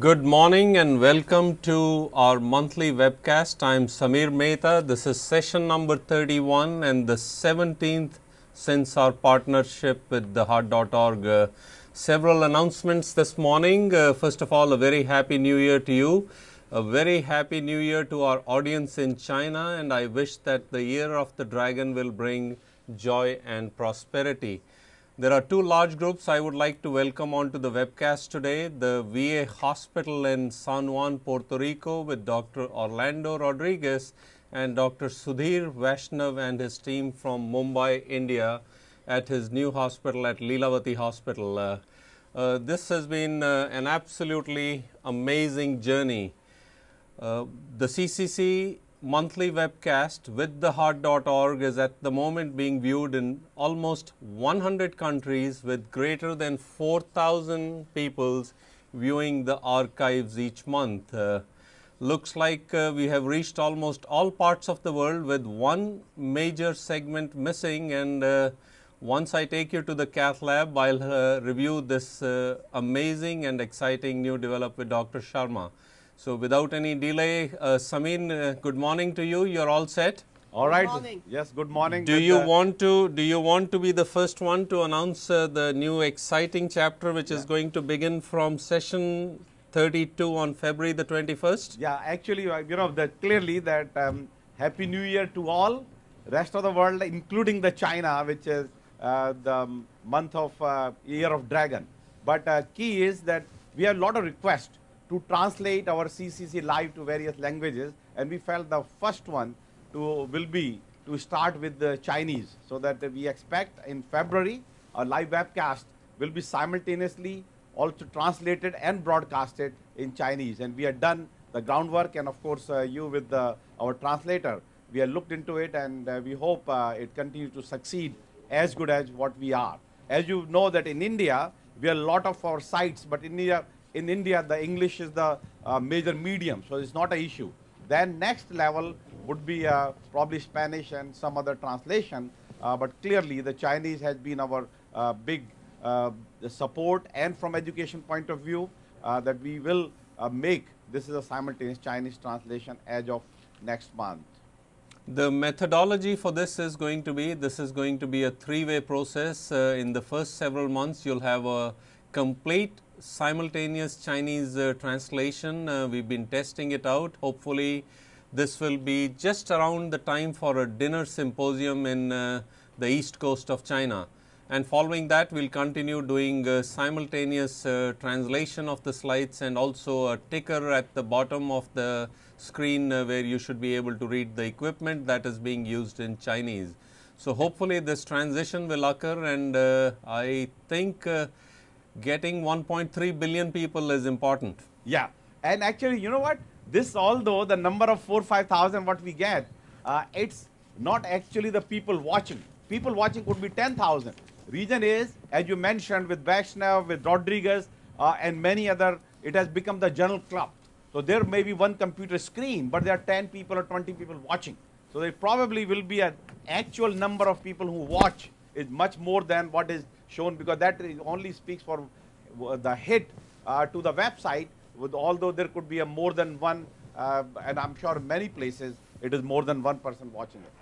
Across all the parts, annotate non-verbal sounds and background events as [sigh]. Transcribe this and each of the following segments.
Good morning and welcome to our monthly webcast. I am Samir Mehta. This is session number 31 and the 17th since our partnership with the heart.org. Uh, several announcements this morning. Uh, first of all, a very happy new year to you. A very happy new year to our audience in China and I wish that the year of the dragon will bring joy and prosperity. There are two large groups I would like to welcome onto the webcast today. The VA Hospital in San Juan, Puerto Rico with Dr. Orlando Rodriguez and Dr. Sudhir Vaishnav and his team from Mumbai, India at his new hospital at Lilavati Hospital. Uh, uh, this has been uh, an absolutely amazing journey. Uh, the CCC monthly webcast with the heart.org is at the moment being viewed in almost 100 countries with greater than 4000 people viewing the archives each month. Uh, looks like uh, we have reached almost all parts of the world with one major segment missing and uh, once I take you to the cath lab, I'll uh, review this uh, amazing and exciting new development with Dr. Sharma. So, without any delay, uh, Samin, uh, good morning to you. You're all set. All right. Good morning. Yes. Good morning. Do Good, you want to do you want to be the first one to announce uh, the new exciting chapter, which is going to begin from session 32 on February the 21st? Yeah. Actually, uh, you know, that clearly that um, Happy New Year to all. Rest of the world, including the China, which is uh, the month of uh, Year of Dragon. But uh, key is that we have a lot of requests to translate our CCC live to various languages, and we felt the first one to will be to start with the Chinese, so that we expect in February a live webcast will be simultaneously also translated and broadcasted in Chinese, and we have done the groundwork, and of course uh, you with the, our translator, we have looked into it, and uh, we hope uh, it continues to succeed as good as what we are. As you know that in India, we have a lot of our sites, but in India, in India, the English is the uh, major medium, so it's not an issue. Then next level would be uh, probably Spanish and some other translation, uh, but clearly the Chinese has been our uh, big uh, support and from education point of view uh, that we will make this is a simultaneous Chinese translation as of next month. The methodology for this is going to be, this is going to be a three-way process. In the first several months, you'll have a complete simultaneous Chinese uh, translation. Uh, we've been testing it out. Hopefully, this will be just around the time for a dinner symposium in uh, the east coast of China. And following that, we'll continue doing uh, simultaneous uh, translation of the slides and also a ticker at the bottom of the screen uh, where you should be able to read the equipment that is being used in Chinese. So, hopefully, this transition will occur and I think getting 1.3 billion people is important. Yeah, and actually, you know what? This, although the number of four five thousand what we get, uh, it's not actually the people watching. People watching could be ten thousand. Reason is, as you mentioned, with Vaishnav, with Rodriguez, uh, and many other, it has become the general club. So there may be one computer screen, but there are 10 people or 20 people watching. So there probably will be an actual number of people who watch is much more than what is shown because that only speaks for the hit uh, to the website with although there could be a more than one uh, and I'm sure many places it is more than one person watching it.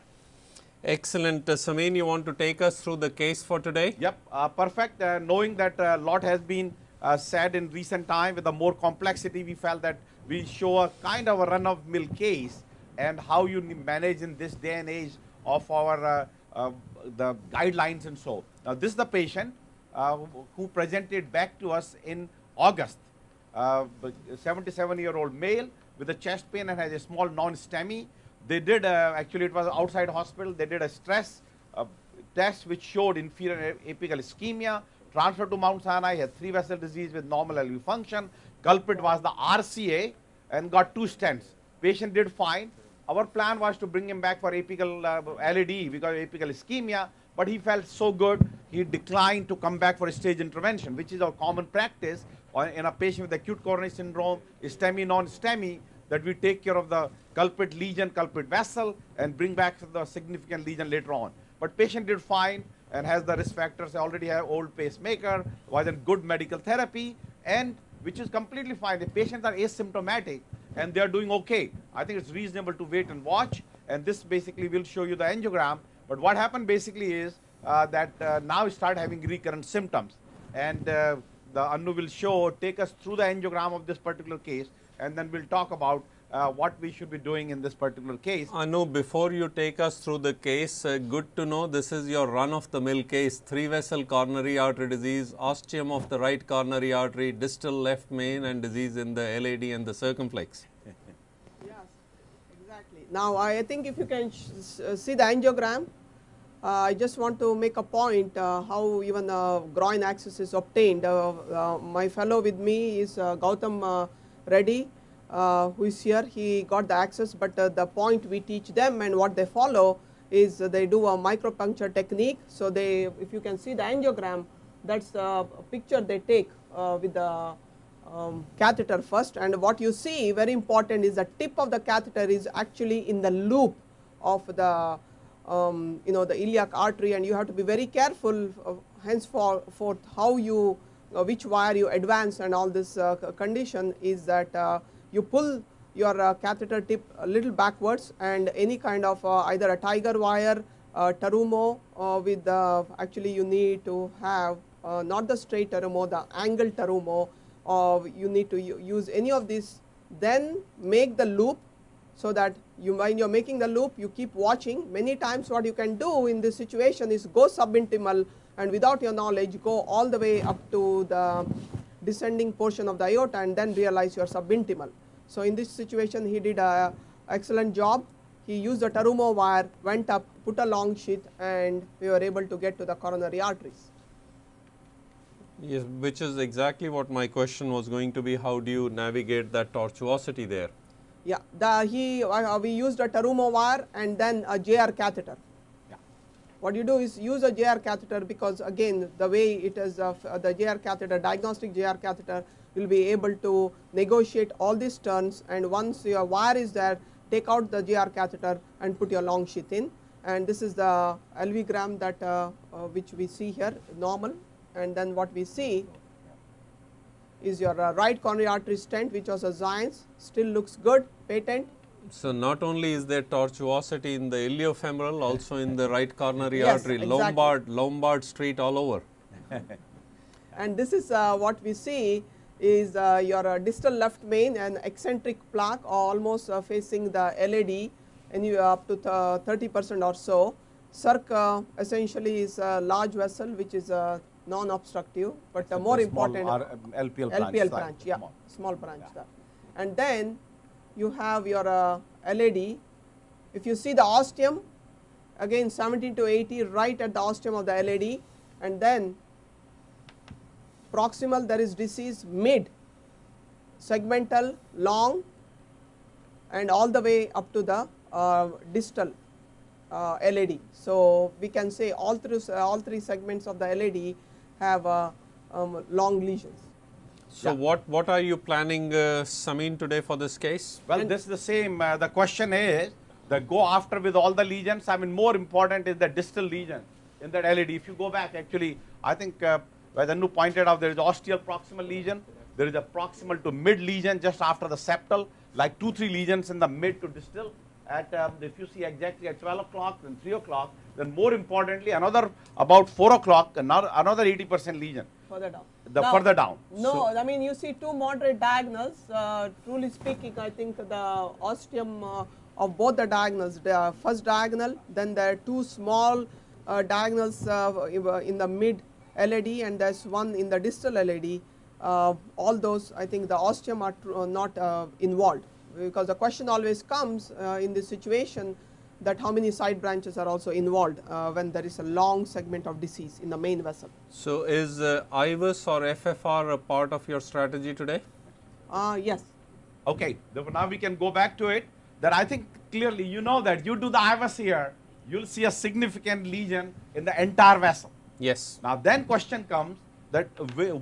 Excellent. Uh, Samin, you want to take us through the case for today? Yep, uh, perfect. Uh, knowing that a lot has been uh, said in recent time with the more complexity, we felt that we show a kind of a run-of-mill case and how you manage in this day and age of our uh, the guidelines and so. Now, this is the patient uh, who presented back to us in August, uh, 77 year old male with a chest pain and has a small non-STEMI. They did, actually it was outside hospital, they did a stress test which showed inferior apical ischemia, transferred to Mount Sinai, had three vessel disease with normal LV function. Culprit was the RCA and got two stents. Patient did fine. Our plan was to bring him back for apical uh, LAD because apical ischemia, but he felt so good, he declined to come back for a stage intervention, which is our common practice in a patient with acute coronary syndrome, STEMI, non-STEMI, that we take care of the culprit lesion, culprit vessel, and bring back the significant lesion later on. But patient did fine and has the risk factors, already have old pacemaker, was in good medical therapy, and which is completely fine. The patients are asymptomatic and they are doing okay. I think it's reasonable to wait and watch. And this basically will show you the angiogram. But what happened basically is uh, that uh, now start having recurrent symptoms. And uh, the Anu will show, take us through the angiogram of this particular case, and then we'll talk about uh, what we should be doing in this particular case. Anu, before you take us through the case, uh, good to know this is your run of the mill case, three vessel coronary artery disease, ostium of the right coronary artery, distal left main and disease in the LAD and the circumflex. [laughs] Yes, exactly. Now, I think if you can see the angiogram, I just want to make a point uh, how even uh, groin axis is obtained. Uh, uh, my fellow with me is Gautam Reddy, who is here. He got the access, but the point we teach them and what they follow is they do a micropuncture technique. So, they if you can see the angiogram, that is the picture they take with the um, catheter first and what you see very important is the tip of the catheter is actually in the loop of the um, you know the iliac artery and you have to be very careful uh, henceforth how you uh, which wire you advance and all this uh, condition is that uh, you pull your uh, catheter tip a little backwards and any kind of uh, either a tiger wire terumo with the actually you need to have not the straight terumo the angle terumo you need to use any of these then make the loop so that you when you are making the loop you keep watching many times what you can do in this situation is go subintimal and without your knowledge go all the way up to the descending portion of the aorta and then realize you are subintimal. So, in this situation he did a excellent job he used a Terumo wire went up put a long sheath and we were able to get to the coronary arteries. Yes, which is exactly what my question was going to be how do you navigate that tortuosity there. Yeah, the he uh, we used a Terumo wire and then a JR catheter. Yeah. What you do is use a JR catheter because again the way it is uh, the JR catheter diagnostic JR catheter will be able to negotiate all these turns and once your wire is there take out the JR catheter and put your long sheath in and this is the LV gram that uh, uh, which we see here normal and then what we see is your uh, right coronary artery stent which was a Xience still looks good patent. So, not only is there tortuosity in the iliofemoral also in the right coronary yes, artery exactly. Lombard Lombard street all over. [laughs] and this is uh, what we see is uh, your uh, distal left main and eccentric plaque almost uh, facing the LAD and you up to 30 percent or so. Circ uh, essentially is a large vessel which is a non-obstructive, but the more important LPL branch, LPL branch, yeah, small, small branch. Yeah. And then you have your uh, LAD. If you see the ostium, again 17 to 80 right at the ostium of the LAD, and then proximal there is disease mid, segmental, long, and all the way up to the uh, distal uh, LAD. So, we can say all three, uh, all three segments of the LAD have uh, um, long lesions. So, yeah. what, what are you planning uh, Samin today for this case? Well, and this is the same. Uh, the question is the go after with all the lesions. I mean, more important is the distal lesion in that LAD. If you go back, actually, I think uh, Vedanu pointed out there is ostial proximal lesion. There is a proximal to mid lesion just after the septal, like two, three lesions in the mid to distal. At um, if you see exactly at 12 o'clock and 3 o'clock, then more importantly another about 4 o'clock another another 80 percent lesion. Further down. The now, further down. no so i mean you see two moderate diagonals uh, truly speaking i think the ostium uh, of both the diagonals the first diagonal then there are two small uh, diagonals uh, in the mid LAD and there's one in the distal LAD. uh, all those i think the ostium are uh, not involved because the question always comes in this situation that how many side branches are also involved uh, when there is a long segment of disease in the main vessel. So, is uh, IVUS or FFR a part of your strategy today? Uh, yes. Okay, now we can go back to it that I think clearly you know that you do the IVUS here, you will see a significant lesion in the entire vessel. Yes. Now then question comes that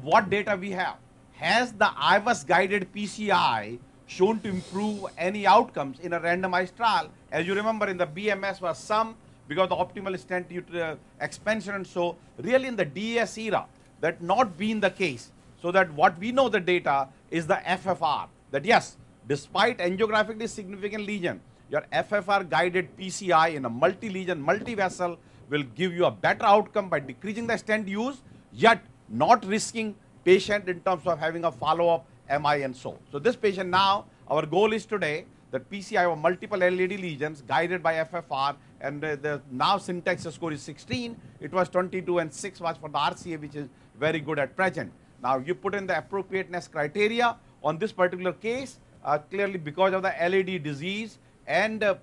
what data we have. Has the IVUS guided PCI shown to improve any outcomes in a randomized trial. As you remember in the BMS was some because the optimal stent uh, expansion and so really in the DES era that not been the case. So that what we know the data is the FFR that yes, despite angiographically significant lesion, your FFR guided PCI in a multi-lesion, multi-vessel will give you a better outcome by decreasing the stent use, yet not risking patient in terms of having a follow-up MI and so. So this patient now, our goal is today that PCI of multiple LAD lesions guided by FFR and uh, the now syntax score is 16. It was 22 and 6 was for the RCA which is very good at present. Now you put in the appropriateness criteria on this particular case uh, clearly because of the LAD disease and uh,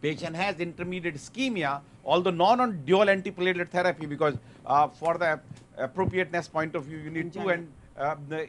patient has intermediate ischemia although not on dual antiplatelet therapy because uh, for the appropriateness point of view you need two and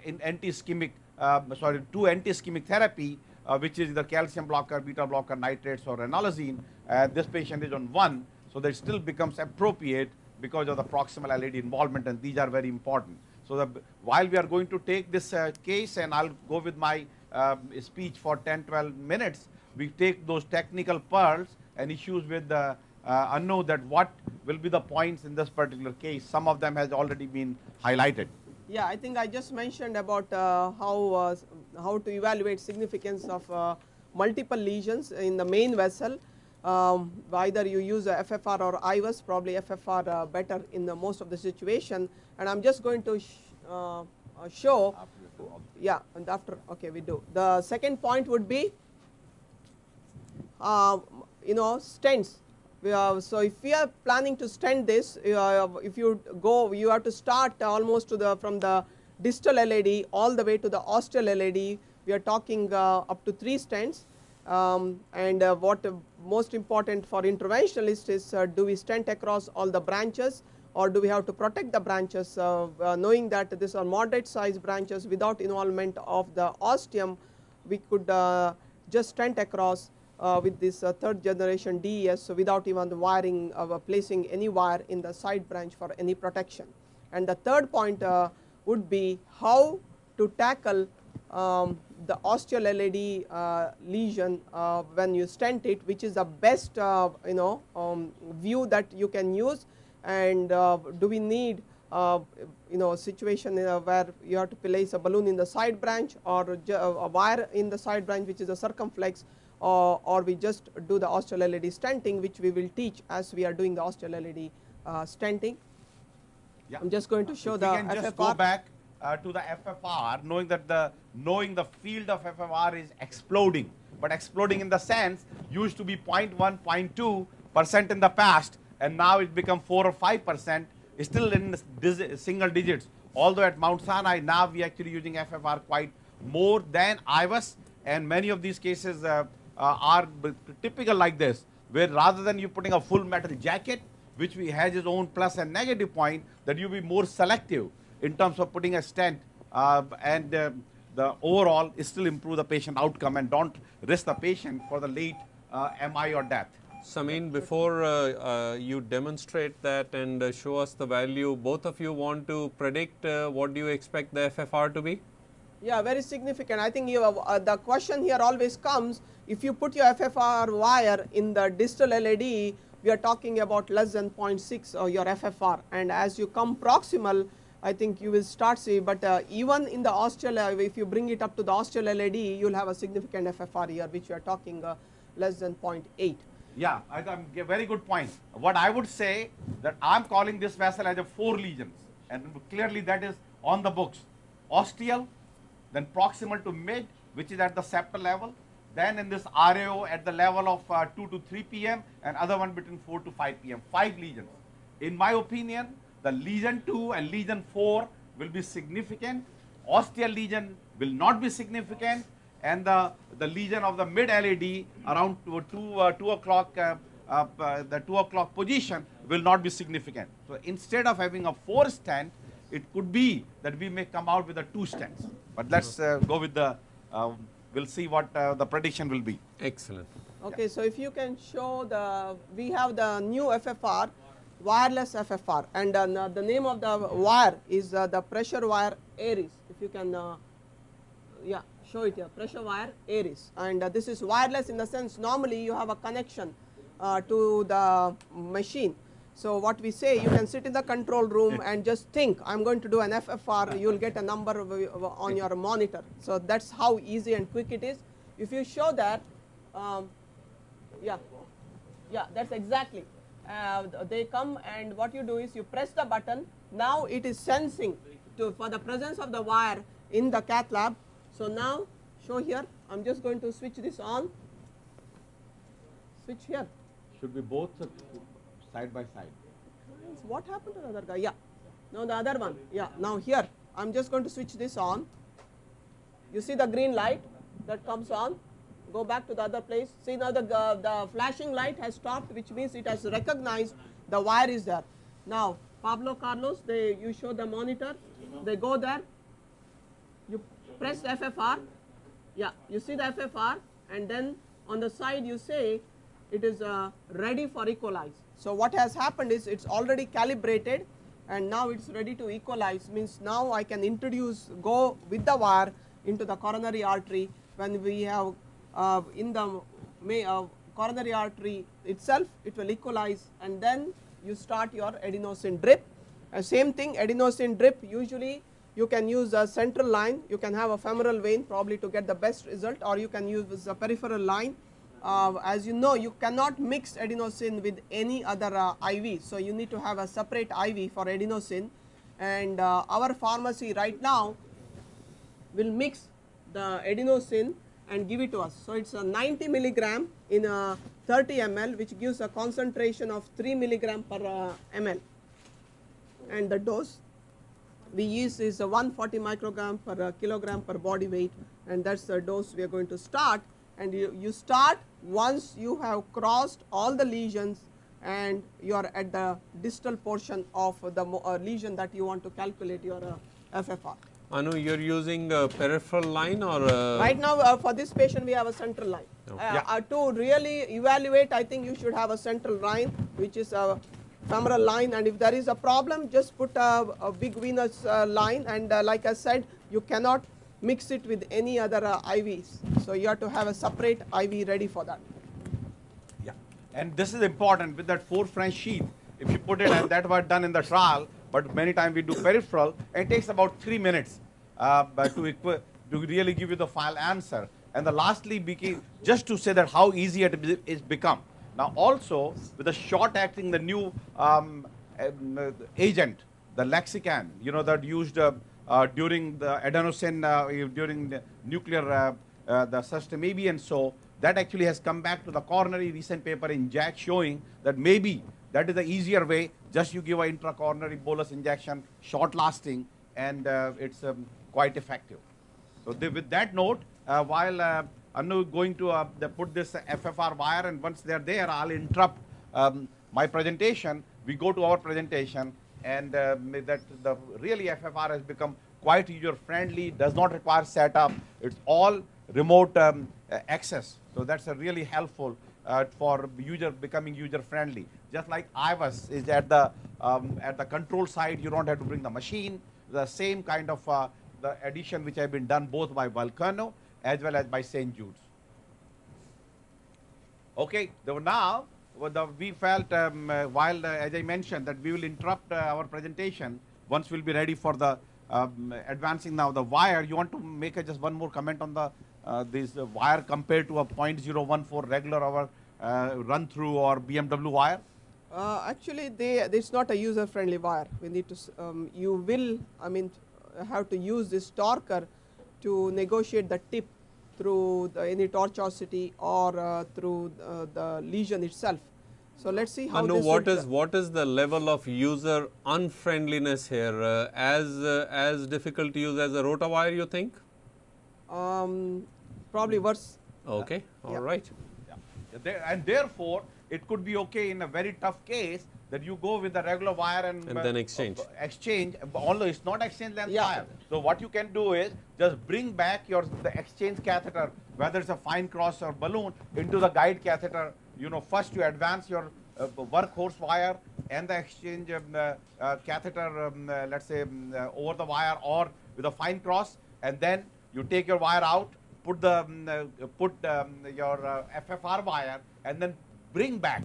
in anti-ischemic uh, sorry two anti-ischemic therapy uh, which is either calcium blocker, beta blocker, nitrates or ranolazine. Uh, this patient is on one, so that still becomes appropriate because of the proximal LAD involvement and these are very important. So the, while we are going to take this uh, case and I'll go with my um, speech for 10, 12 minutes, we take those technical pearls and issues with the uh, unknown that what will be the points in this particular case. Some of them has already been highlighted. Yeah, I think I just mentioned about uh, how uh, how to evaluate significance of uh, multiple lesions in the main vessel. Um, either you use FFR or IVUS, probably FFR uh, better in the most of the situation. And I'm just going to sh uh, uh, show. Yeah, and after okay, we do. The second point would be, you know, stents. So if we are planning to stent this, if you go, you have to start almost to the from the distal LAD all the way to the ostial LAD. We are talking uh, up to 3 stents um, and uh, what uh, most important for interventionalists is uh, do we stent across all the branches or do we have to protect the branches uh, uh, knowing that these are moderate size branches without involvement of the ostium we could just stent across with this third generation DES so without even wiring of placing any wire in the side branch for any protection. And the third point would be how to tackle um, the ostial LAD uh, lesion uh, when you stent it which is the best uh, you know um, view that you can use and uh, do we need uh, you know situation uh, where you have to place a balloon in the side branch or a wire in the side branch which is a circumflex or, or we just do the ostial LAD stenting which we will teach as we are doing the ostial LAD stenting yeah. I'm just going to show if the we can FFR. just go back uh, to the FFR, knowing that the knowing the field of FFR is exploding, but exploding in the sense used to be 0.1, 0.2 percent in the past, and now it become 4 or 5 percent, still in single digits. Although at Mount Sinai now we are actually using FFR quite more than IVUS, and many of these cases uh, uh, are typical like this, where rather than you putting a full metal jacket, which we has its own plus and negative point that you be more selective in terms of putting a stent uh, and uh, the overall still improve the patient outcome and don't risk the patient for the late uh, MI or death. Samin, before uh, uh, you demonstrate that and uh, show us the value, both of you want to predict what do you expect the FFR to be? Yeah, very significant. I think you have, the question here always comes, if you put your FFR wire in the distal LAD, we are talking about less than 0.6 or your FFR and as you come proximal I think you will start see, but uh, even in the ostial, uh, if you bring it up to the ostial LAD, you will have a significant FFR here, which we are talking uh, less than 0.8. Yeah, I got a very good point. What I would say that I'm calling this vessel as a four lesions, and clearly that is on the books. Ostial, then proximal to mid, which is at the septal level, then in this RAO at the level of uh, 2 to 3 p.m. and other one between 4 to 5 p.m. Five lesions. In my opinion, the lesion 2 and lesion 4 will be significant. Ostial lesion will not be significant and the, the lesion of the mid LAD around 2, 2, uh, 2 o'clock uh, uh, uh, the 2 o'clock position will not be significant. So instead of having a 4 stent, it could be that we may come out with a 2 stents. But let's uh, go with the um, we'll see what uh, the prediction will be. Excellent. Okay, yeah. so if you can show the, we have the new FFR, wireless FFR, and uh, the name of the wire is uh, the pressure wire Aeris. If you can, uh, yeah, show it here, pressure wire Aeris. And uh, this is wireless in the sense normally you have a connection uh, to the machine So, what we say you can sit in the control room and just think I am going to do an FFR you will get a number on your monitor. So, that is how easy and quick it is. If you show that um, yeah, yeah that is exactly uh, they come and what you do is you press the button now it is sensing to for the presence of the wire in the cath lab. So, now show here I am just going to switch this on switch here. Should be both side by side. What happened to the other guy? Yeah. Now the other one. Yeah. Now here I am just going to switch this on. You see the green light that comes on. Go back to the other place. See now the uh, the flashing light has stopped, which means it has recognized the wire is there. Now Pablo Carlos, they you show the monitor. They go there. You press FFR. Yeah. You see the FFR, and then on the side you say it is uh, ready for equalize. So, what has happened is it is already calibrated and now it is ready to equalize. Means now I can introduce go with the wire into the coronary artery when we have uh, in the may, uh, coronary artery itself it will equalize and then you start your adenosine drip. Uh, same thing adenosine drip usually you can use a central line. You can have a femoral vein probably to get the best result or you can use a peripheral line uh, as you know you cannot mix adenosine with any other uh, IV. So, you need to have a separate IV for adenosine and uh, our pharmacy right now will mix the adenosine and give it to us. So, it is a 90 milligram in a 30 ml which gives a concentration of 3 milligram per uh, ml and the dose we use is a 140 microgram per uh, kilogram per body weight and that is the dose we are going to start and you, you start once you have crossed all the lesions and you are at the distal portion of the uh, lesion that you want to calculate your uh, FFR. Anu, you are using a peripheral line or Right now uh, for this patient we have a central line. Okay. Uh, yeah. Uh, to really evaluate I think you should have a central line which is a femoral line and if there is a problem just put a, a big venous uh, line and like I said you cannot mix it with any other uh, IVs. So, you have to have a separate IV ready for that. Yeah, and this is important with that 4 French sheath. If you put it, and that was done in the trial, but many times we do peripheral, it takes about 3 minutes uh, to, to really give you the final answer. And the lastly, just to say that how easy it is become. Now also, with the short acting, the new um, um, agent, the Lexiscan, you know, that used uh, during the adenosine, uh, during the nuclear, uh, the sustain and so, that actually has come back to the coronary recent paper in JACC showing that maybe that is the easier way, just you give an intracoronary bolus injection, short lasting, and it's um, quite effective. So with that note, uh, while uh, I'm going to uh, put this FFR wire and once they're there, I'll interrupt um, my presentation. We go to our presentation and uh, that the really FFR has become quite user friendly, does not require setup, it's all remote um, access. So that's a really helpful uh, for user becoming user friendly. Just like IVUS is at the um, at the control side, you don't have to bring the machine. The same kind of uh, the addition which have been done both by Volcano as well as by St. Jude's. Okay, so now the, we felt um, uh, while, uh, as I mentioned, that we will interrupt uh, our presentation once we'll be ready for the um, advancing now the wire. You want to make just one more comment on the uh, this wire compared to a 0.014 regular our uh, run through or BMW wire? actually, they it's not a user friendly wire. We need to um, you will I mean have to use this torquer to negotiate the tip through the, any tortuosity or uh, through uh, the lesion itself. So let's see how. Anu, what is what is the level of user unfriendliness here? Uh, as uh, as difficult to use as a rotawire, you think? Um, probably worse. Okay, all yeah. right. Yeah. And therefore, it could be okay in a very tough case that you go with the regular wire and, and then exchange. Uh, exchange, although it's not exchange length yeah. wire. So what you can do is just bring back your the exchange catheter, whether it's a Finecross or balloon, into the guide catheter you know, first you advance your uh, workhorse wire and the exchange um, uh, uh, catheter, um, uh, let's say, um, uh, over the wire or with a Finecross, and then you take your wire out, put the um, uh, put um, your FFR wire, and then bring back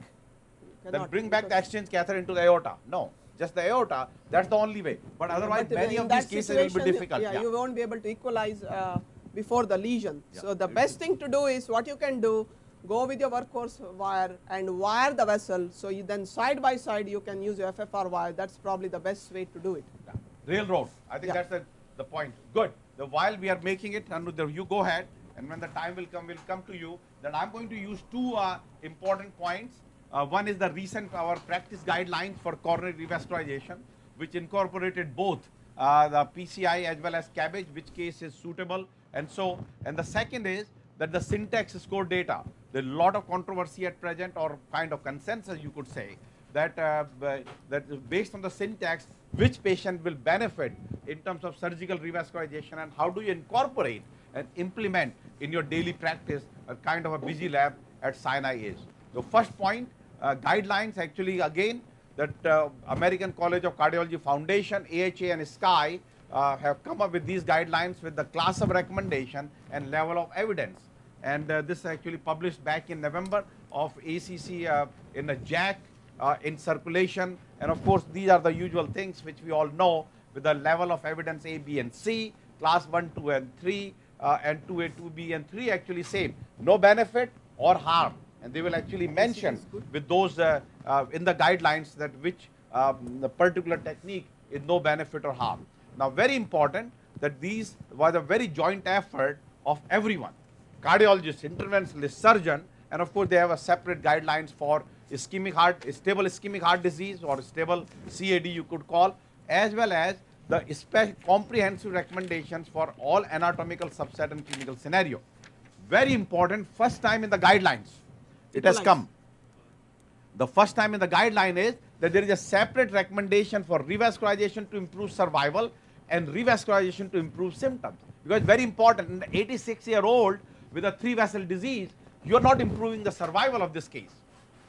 then bring back the exchange catheter into the aorta. No, just the aorta. That's the only way. But otherwise, But many of these cases will be difficult. Yeah, you won't be able to equalize uh, before the lesion. Yeah. So the best thing to do is what you can do, go with your workhorse wire and wire the vessel. So you then side by side you can use your FFR wire. That's probably the best way to do it. Yeah. Railroad. I think Yeah. that's the, the point. Good. The while we are making it, Aniruddha, you go ahead, and when the time will come, we'll come to you. Then I'm going to use two uh, important points. Uh, one is the recent our practice guidelines for coronary revascularization, which incorporated both uh, the PCI as well as CABG, which case is suitable, and so. And the second is that the syntax score data. A lot of controversy at present, or kind of consensus, you could say, that uh, that based on the syntax, which patient will benefit in terms of surgical revascularization, and how do you incorporate and implement in your daily practice a kind of a busy lab at Sinai is. The first point, uh, guidelines actually again that uh, American College of Cardiology Foundation, AHA and SCAI uh, have come up with these guidelines with the class of recommendation and level of evidence. And uh, this actually published back in November of ACC uh, in a JACC uh, in circulation. And of course, these are the usual things which we all know with the level of evidence A, B, and C, class 1, 2, and 3, uh, and 2A, 2B, and 3 actually same. No benefit or harm. And they will actually mention with those in the guidelines that which um, the particular technique is no benefit or harm. Now, very important that these was a very joint effort of everyone cardiologist, interventionalist, surgeon, and of course they have a separate guidelines for ischemic heart, stable ischemic heart disease or stable CAD you could call, as well as the spe- comprehensive recommendations for all anatomical subset and clinical scenario. Very important, first time in the guidelines, it has come. The first time in the guideline is that there is a separate recommendation for revascularization to improve survival and revascularization to improve symptoms. Because very important, in the 86 year old with a three vessel disease, you are not improving the survival of this case.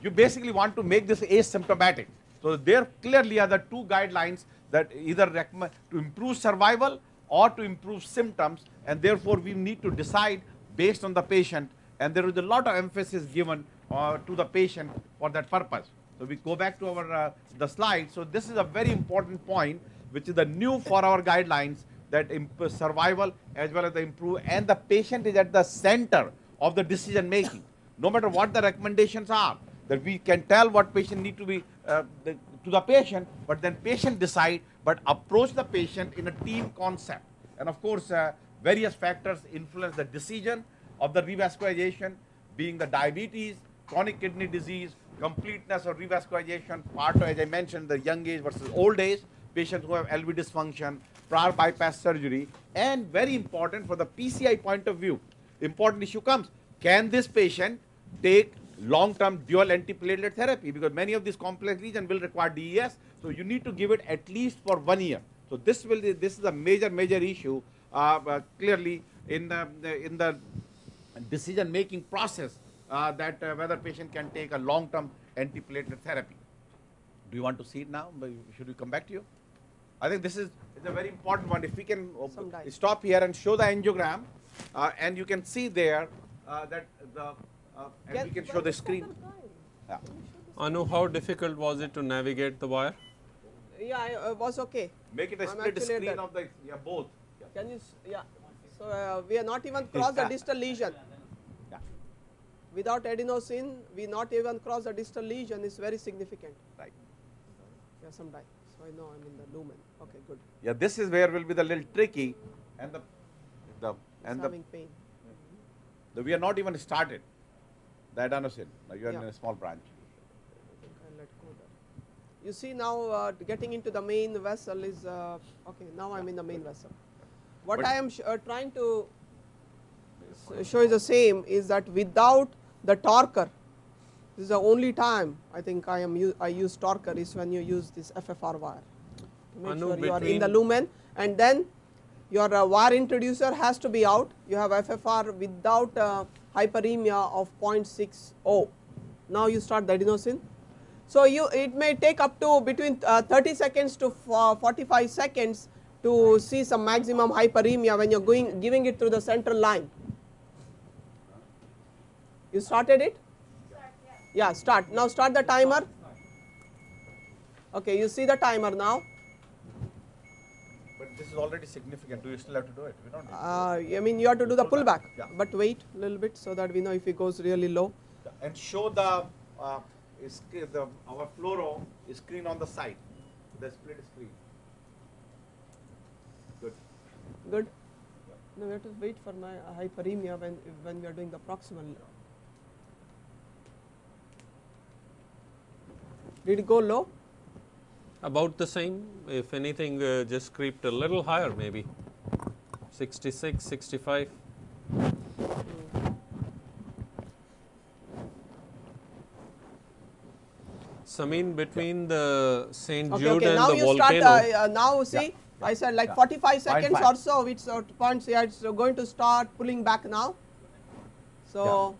You basically want to make this asymptomatic. So there clearly are the two guidelines that either recommend to improve survival or to improve symptoms and therefore we need to decide based on the patient and there is a lot of emphasis given uh, to the patient for that purpose. So we go back to our uh, the slide. So this is a very important point, which is the new for our guidelines that survival as well as the improve and the patient is at the center of the decision making. No matter what the recommendations are, that we can tell what patient need to be uh, the, to the patient, but then patient decide, but approach the patient in a team concept. And of course, uh, various factors influence the decision of the revascularization, being the diabetes, chronic kidney disease, completeness of revascularization, part as I mentioned, the young age versus old age, patients who have LV dysfunction, prior bypass surgery, and very important for the PCI point of view, important issue comes, can this patient take long-term dual antiplatelet therapy? Because many of these complex lesions will require DES, so you need to give it at least for one year. So this will this is a major major issue uh, uh, clearly in the, in the decision making process uh, that uh, whether patient can take a long term antiplatelet therapy. Do you want to see it now? Should we come back to you? I think this is is a very important one. If we can uh, Some dice. stop here and show the angiogram, uh, and you can see there uh, that the uh, and we can show the screen. Yeah. Anu, how difficult was it to navigate the wire? Yeah, I, uh, was okay. Make it a I'm split actually screen that. of the yeah both. Yeah. Can you, yeah. So uh, we are not even crossed the distal lesion. yeah. Without adenosine, we not even cross the distal lesion is very significant. Right. Yeah, some die. So I know I'm in the lumen. Okay, good. Yeah, this is where will be the little tricky, and the the and the, pain. the we are not even started. The adenosine. Now you are Yeah. in a small branch. I let go there. You see now uh, getting into the main vessel is, uh, okay, now I'm in the main vessel. What But- I am uh, trying to show is the same is that without the torquer, this is the only time I think I am I use torquer is when you use this FFR wire. To make Anu, sure you are in the lumen and then your uh, wire introducer has to be out. You have FFR without uh, hyperemia of 0.60. Now you start the adenosine. So you it may take up to between uh, 30 seconds to fo- 45 seconds to see some maximum hyperemia when you're going giving it through the central line. You started it? Yeah, start. Now start the timer. Okay, you see the timer now. But this is already significant. Do you still have to do it? We don't need to Uh, I mean, you have to do the Pullback, yeah. but wait a little bit so that we know if it goes really low. And show the, uh, is the our fluoro is screen on the side, the split screen. Good. Good. No, we have to wait for my hyperemia when when we are doing the proximal. Did it go low? About the same, if anything, uh, just creeped a little higher maybe. 66, 65. Samin, between the St. Okay, Jude okay. and Now the you volcano, start. Uh, uh, now see, I said like Yeah. 45 seconds 0.5. or so. It's at points. Yeah, it's going to start pulling back now. So,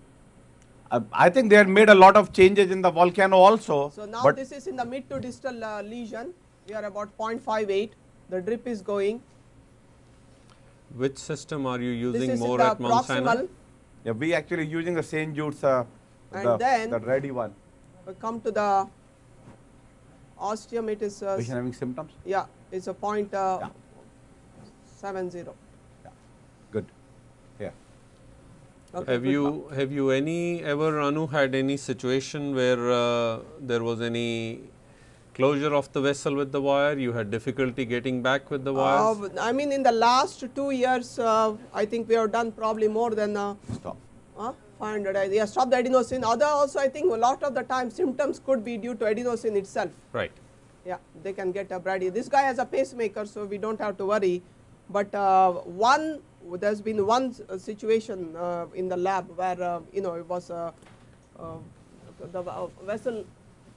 uh, I think they had made a lot of changes in the volcano also. So now this is in the mid to distal uh, lesion, we are about 0.58, the drip is going. Which system are you using more at Mount Sinai? Yeah, we actually using the St. Jude's, uh, and the, then the ready one. We come to the ostium, it is. Uh, having symptoms? Yeah, it is a point uh, yeah. 70. Okay, Have good. you have you any ever Anu had any situation where uh, there was any closure of the vessel with the wire? You had difficulty getting back with the wire? Uh, I mean, in the last two years, uh, I think we have done probably more than uh, Stop. uh, 500. I- Yeah, stop the adenosine. Other also, I think a lot of the time symptoms could be due to adenosine itself. right. Yeah, they can get a brady. This guy has a pacemaker, so we don't have to worry. But uh, one, there's been one uh, situation uh, in the lab where uh, you know it was uh, uh, the uh, vessel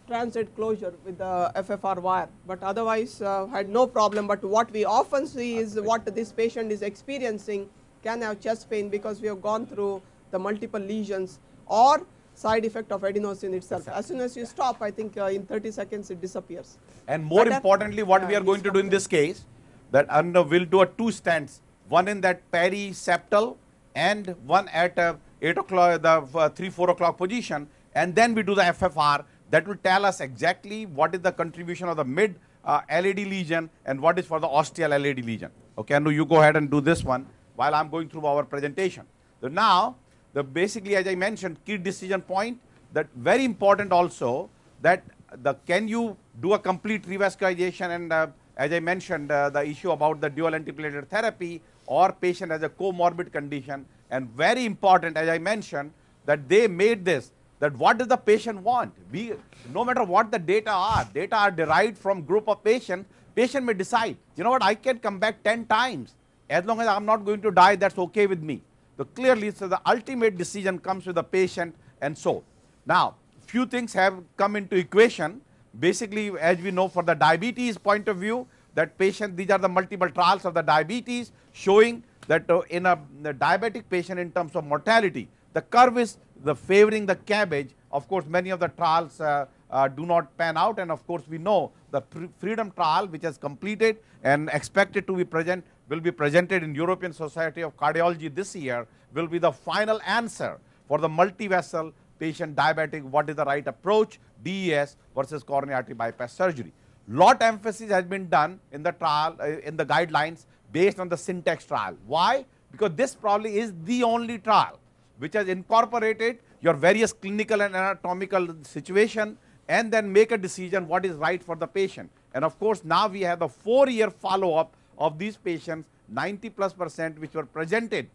transit closure with the FFR wire, but otherwise uh, had no problem. But what we often see is what this patient is experiencing can have chest pain because we have gone through the multiple lesions or side effect of adenosine itself. As soon as you stop, I think uh, in 30 seconds it disappears. And more But, uh, importantly, what yeah, we are going to do in this case, that under we'll do a two stents, one in that periseptal and one at uh, 8 o'clock, the uh, 3, 4 o'clock position, and then we do the FFR. That will tell us exactly what is the contribution of the mid uh, LAD lesion and what is for the ostial LAD lesion. Okay, and you go ahead and do this one while I'm going through our presentation. So now, the basically as I mentioned, key decision point that very important also that the can you do a complete revascularization and uh, as I mentioned uh, the issue about the dual antiplatelet therapy or patient has a comorbid condition and very important as I mentioned that they made this that what does the patient want? We no matter what the data are data are derived from group of patients patient may decide you know what? I can come back 10 times. As long as I'm not going to die that's okay with me. So clearly so the ultimate decision comes with the patient and so. Now few things have come into equation. Basically as we know for the diabetes point of view that patient these are the multiple trials of the diabetes showing that uh, in a, diabetic patient in terms of mortality the curve is the favoring the CABG of course many of the trials uh, uh, do not pan out and of course we know the freedom trial which has completed and expected to be present will be presented in European Society of Cardiology this year will be the final answer for the multi-vessel patient diabetic what is the right approach DES versus coronary artery bypass surgery. Lot emphasis has been done in the trial uh, in the guidelines based on the syntax trial. Why? Because this probably is the only trial which has incorporated your various clinical and anatomical situation and then make a decision what is right for the patient. And of course, now we have the four year follow up of these patients 90 plus percent which were presented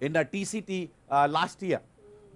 in the TCT uh, last year.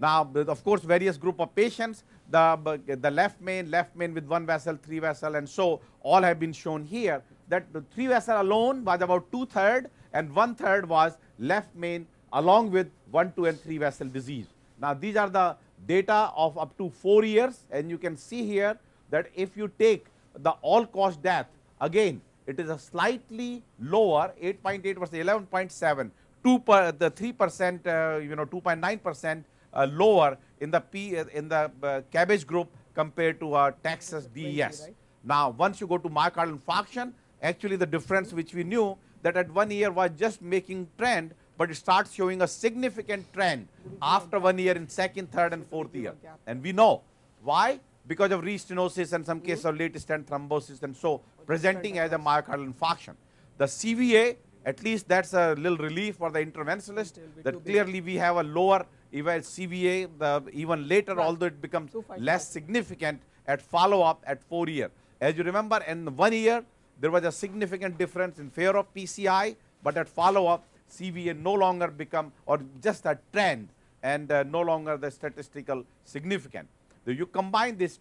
Now, of course, various group of patients, the, the left main, left main with one vessel, three vessel, and so all have been shown here. That the three vessel alone was about two third, and one third was left main along with one, two, and three vessel disease. Now, these are the data of up to four years, and you can see here that if you take the all cause death, again, it is a slightly lower 8.8 versus 11.7 2 per the 3 percent uh, you know 2.9 percent uh, lower in the P in the uh, CABG group compared to our TAXUS DES. right? Now, once you go to myocardial infarction, actually the difference which we knew that at one year was just making trend, but it starts showing a significant trend after one year in second, third, and fourth year. And we know why because of restenosis and some cases of late stent thrombosis and so presenting as a myocardial infarction. The CVA at least that is a little relief for the interventionalist that clearly we have a lower even CVA the even later right. although it becomes less significant at follow up at 4 year. As you remember in 1 year there was a significant difference in favor of PCI, but at follow up CVA no longer become or just a trend and uh, no longer the statistical significant. So, you combine this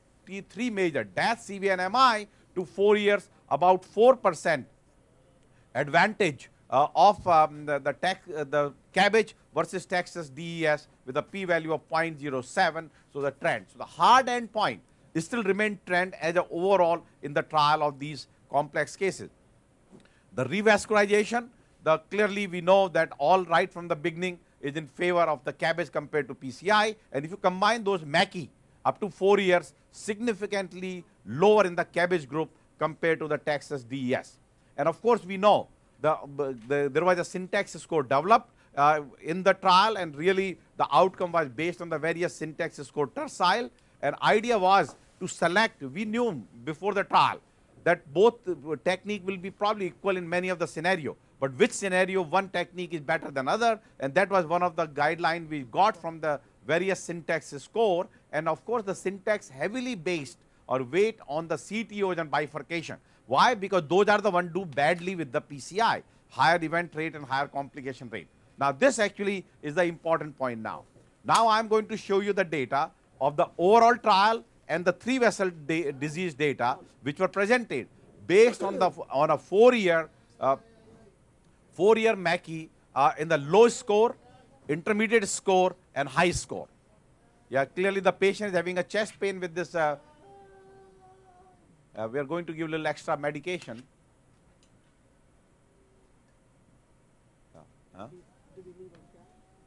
three major DAS, CVA and MI to 4 years about 4 percent advantage of um, the, the, uh, the CABG versus TAXUS DES with a p value of 0.07. So, the trend. So, the hard end point still remain trend as a overall in the trial of these complex cases. The revascularization, the clearly we know that all right from the beginning is in favor of the CABG compared to PCI and if you combine those MACCE up to 4 years significantly lower in the CABG group compared to the TAXUS DES. And of course, we know the, the there was a syntax score developed uh, in the trial and really the outcome was based on the various syntax score tercile. And idea was to select we knew before the trial that both technique will be probably equal in many of the scenario, but which scenario one technique is better than other and that was one of the guideline we got from the various syntax score. And of course, the syntax heavily based or weight on the CTOs and bifurcation. Why? Because those are the one do badly with the PCI, higher event rate and higher complication rate. Now, this actually is the important point now. Now, I am going to show you the data of the overall trial and the three vessel disease data which were presented based on the on a 4 year uh, 4 year uh, in the low score, intermediate score and high score. Yeah, clearly the patient is having a chest pain with this. Uh, uh we are going to give a little extra medication. Huh?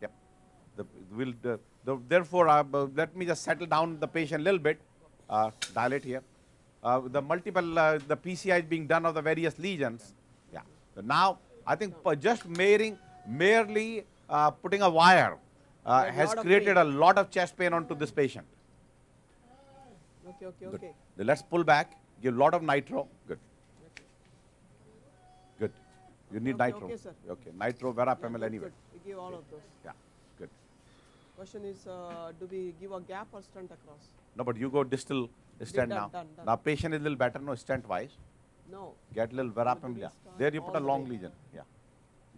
Yep. The, will the, the, therefore, uh, let me just settle down the patient a little bit uh, dilate here. Uh, the multiple, uh, the PCI is being done of the various lesions. Yeah. So now, I think just merely, merely uh, putting a wire uh, has created a lot of chest pain onto this patient. Okay, okay, okay. Let's pull back, give a lot of nitro. Good. Good. You need okay, nitro. Okay, sir. Okay, nitro, verapamil yeah, anyway. We give all of those. Yeah, good. Question is, uh, do we give a gap or stent across? No, but you go distal stent now. Done, done. Now patient is a little better, no stent wise. No. Get a little verapamil. Yeah. There you put a long lesion. Yeah.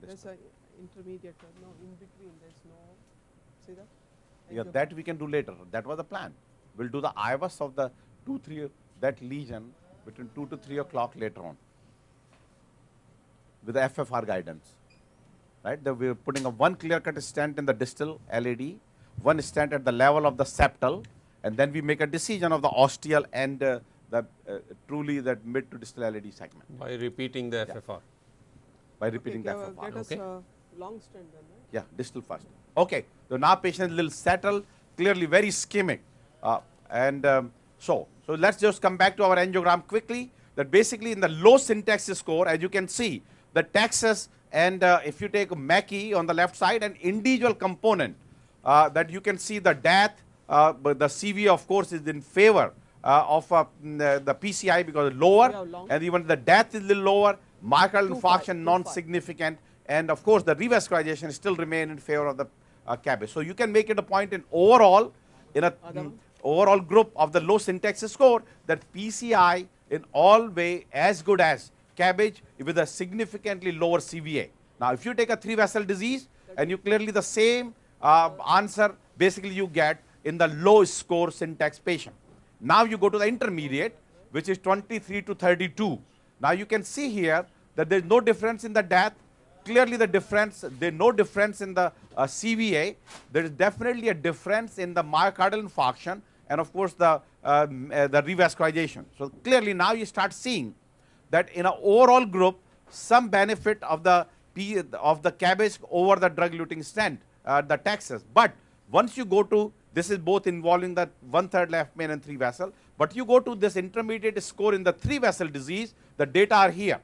There's an intermediate, no, in between, there's no, see that? Yeah, that we can do later. That was the plan. We'll do the IVUS of the 2, 3, that lesion between 2 to 3 o'clock later on with the FFR guidance. Right? The, we're putting a one clear cut stent in the distal LAD, one stent at the level of the septal, and then we make a decision of the ostial and uh, the uh, truly that mid to distal LAD segment. By repeating the yeah. FFR. By repeating okay, the FFR. Get us okay. Uh, long stent then, right? Yeah, distal first. Okay, so now patient is a little settled, clearly very ischemic. Uh, and um, so, so let's just come back to our angiogram quickly. That basically in the low syntax score, as you can see, the TAXUS and uh, if you take MACCE on the left side, an individual component uh, that you can see the death, uh, but the CV of course is in favor uh, of uh, the PCI because lower and even the death is a little lower, myocardial infarction non-significant and of course the revascularization still remain in favor of the uh, CABG. So you can make it a point in overall in a mm, overall group of the low syntax score that PCI in all way as good as CABG with a significantly lower CVA. Now if you take a three vessel disease and you clearly the same uh, answer basically you get in the low score syntax patient. Now you go to the intermediate which is 23 to 32. Now you can see here that there is no difference in the death. Clearly the difference, there is no difference in the uh, CVA. There is definitely a difference in the myocardial infarction and of course the, um, uh, the revascularization. So clearly now you start seeing that in an overall group some benefit of the P of the CABG over the drug eluting stent, uh, the TAXUS. But once you go to this is both involving the one third left main and three vessel. But you go to this intermediate score in the three vessel disease, the data are here.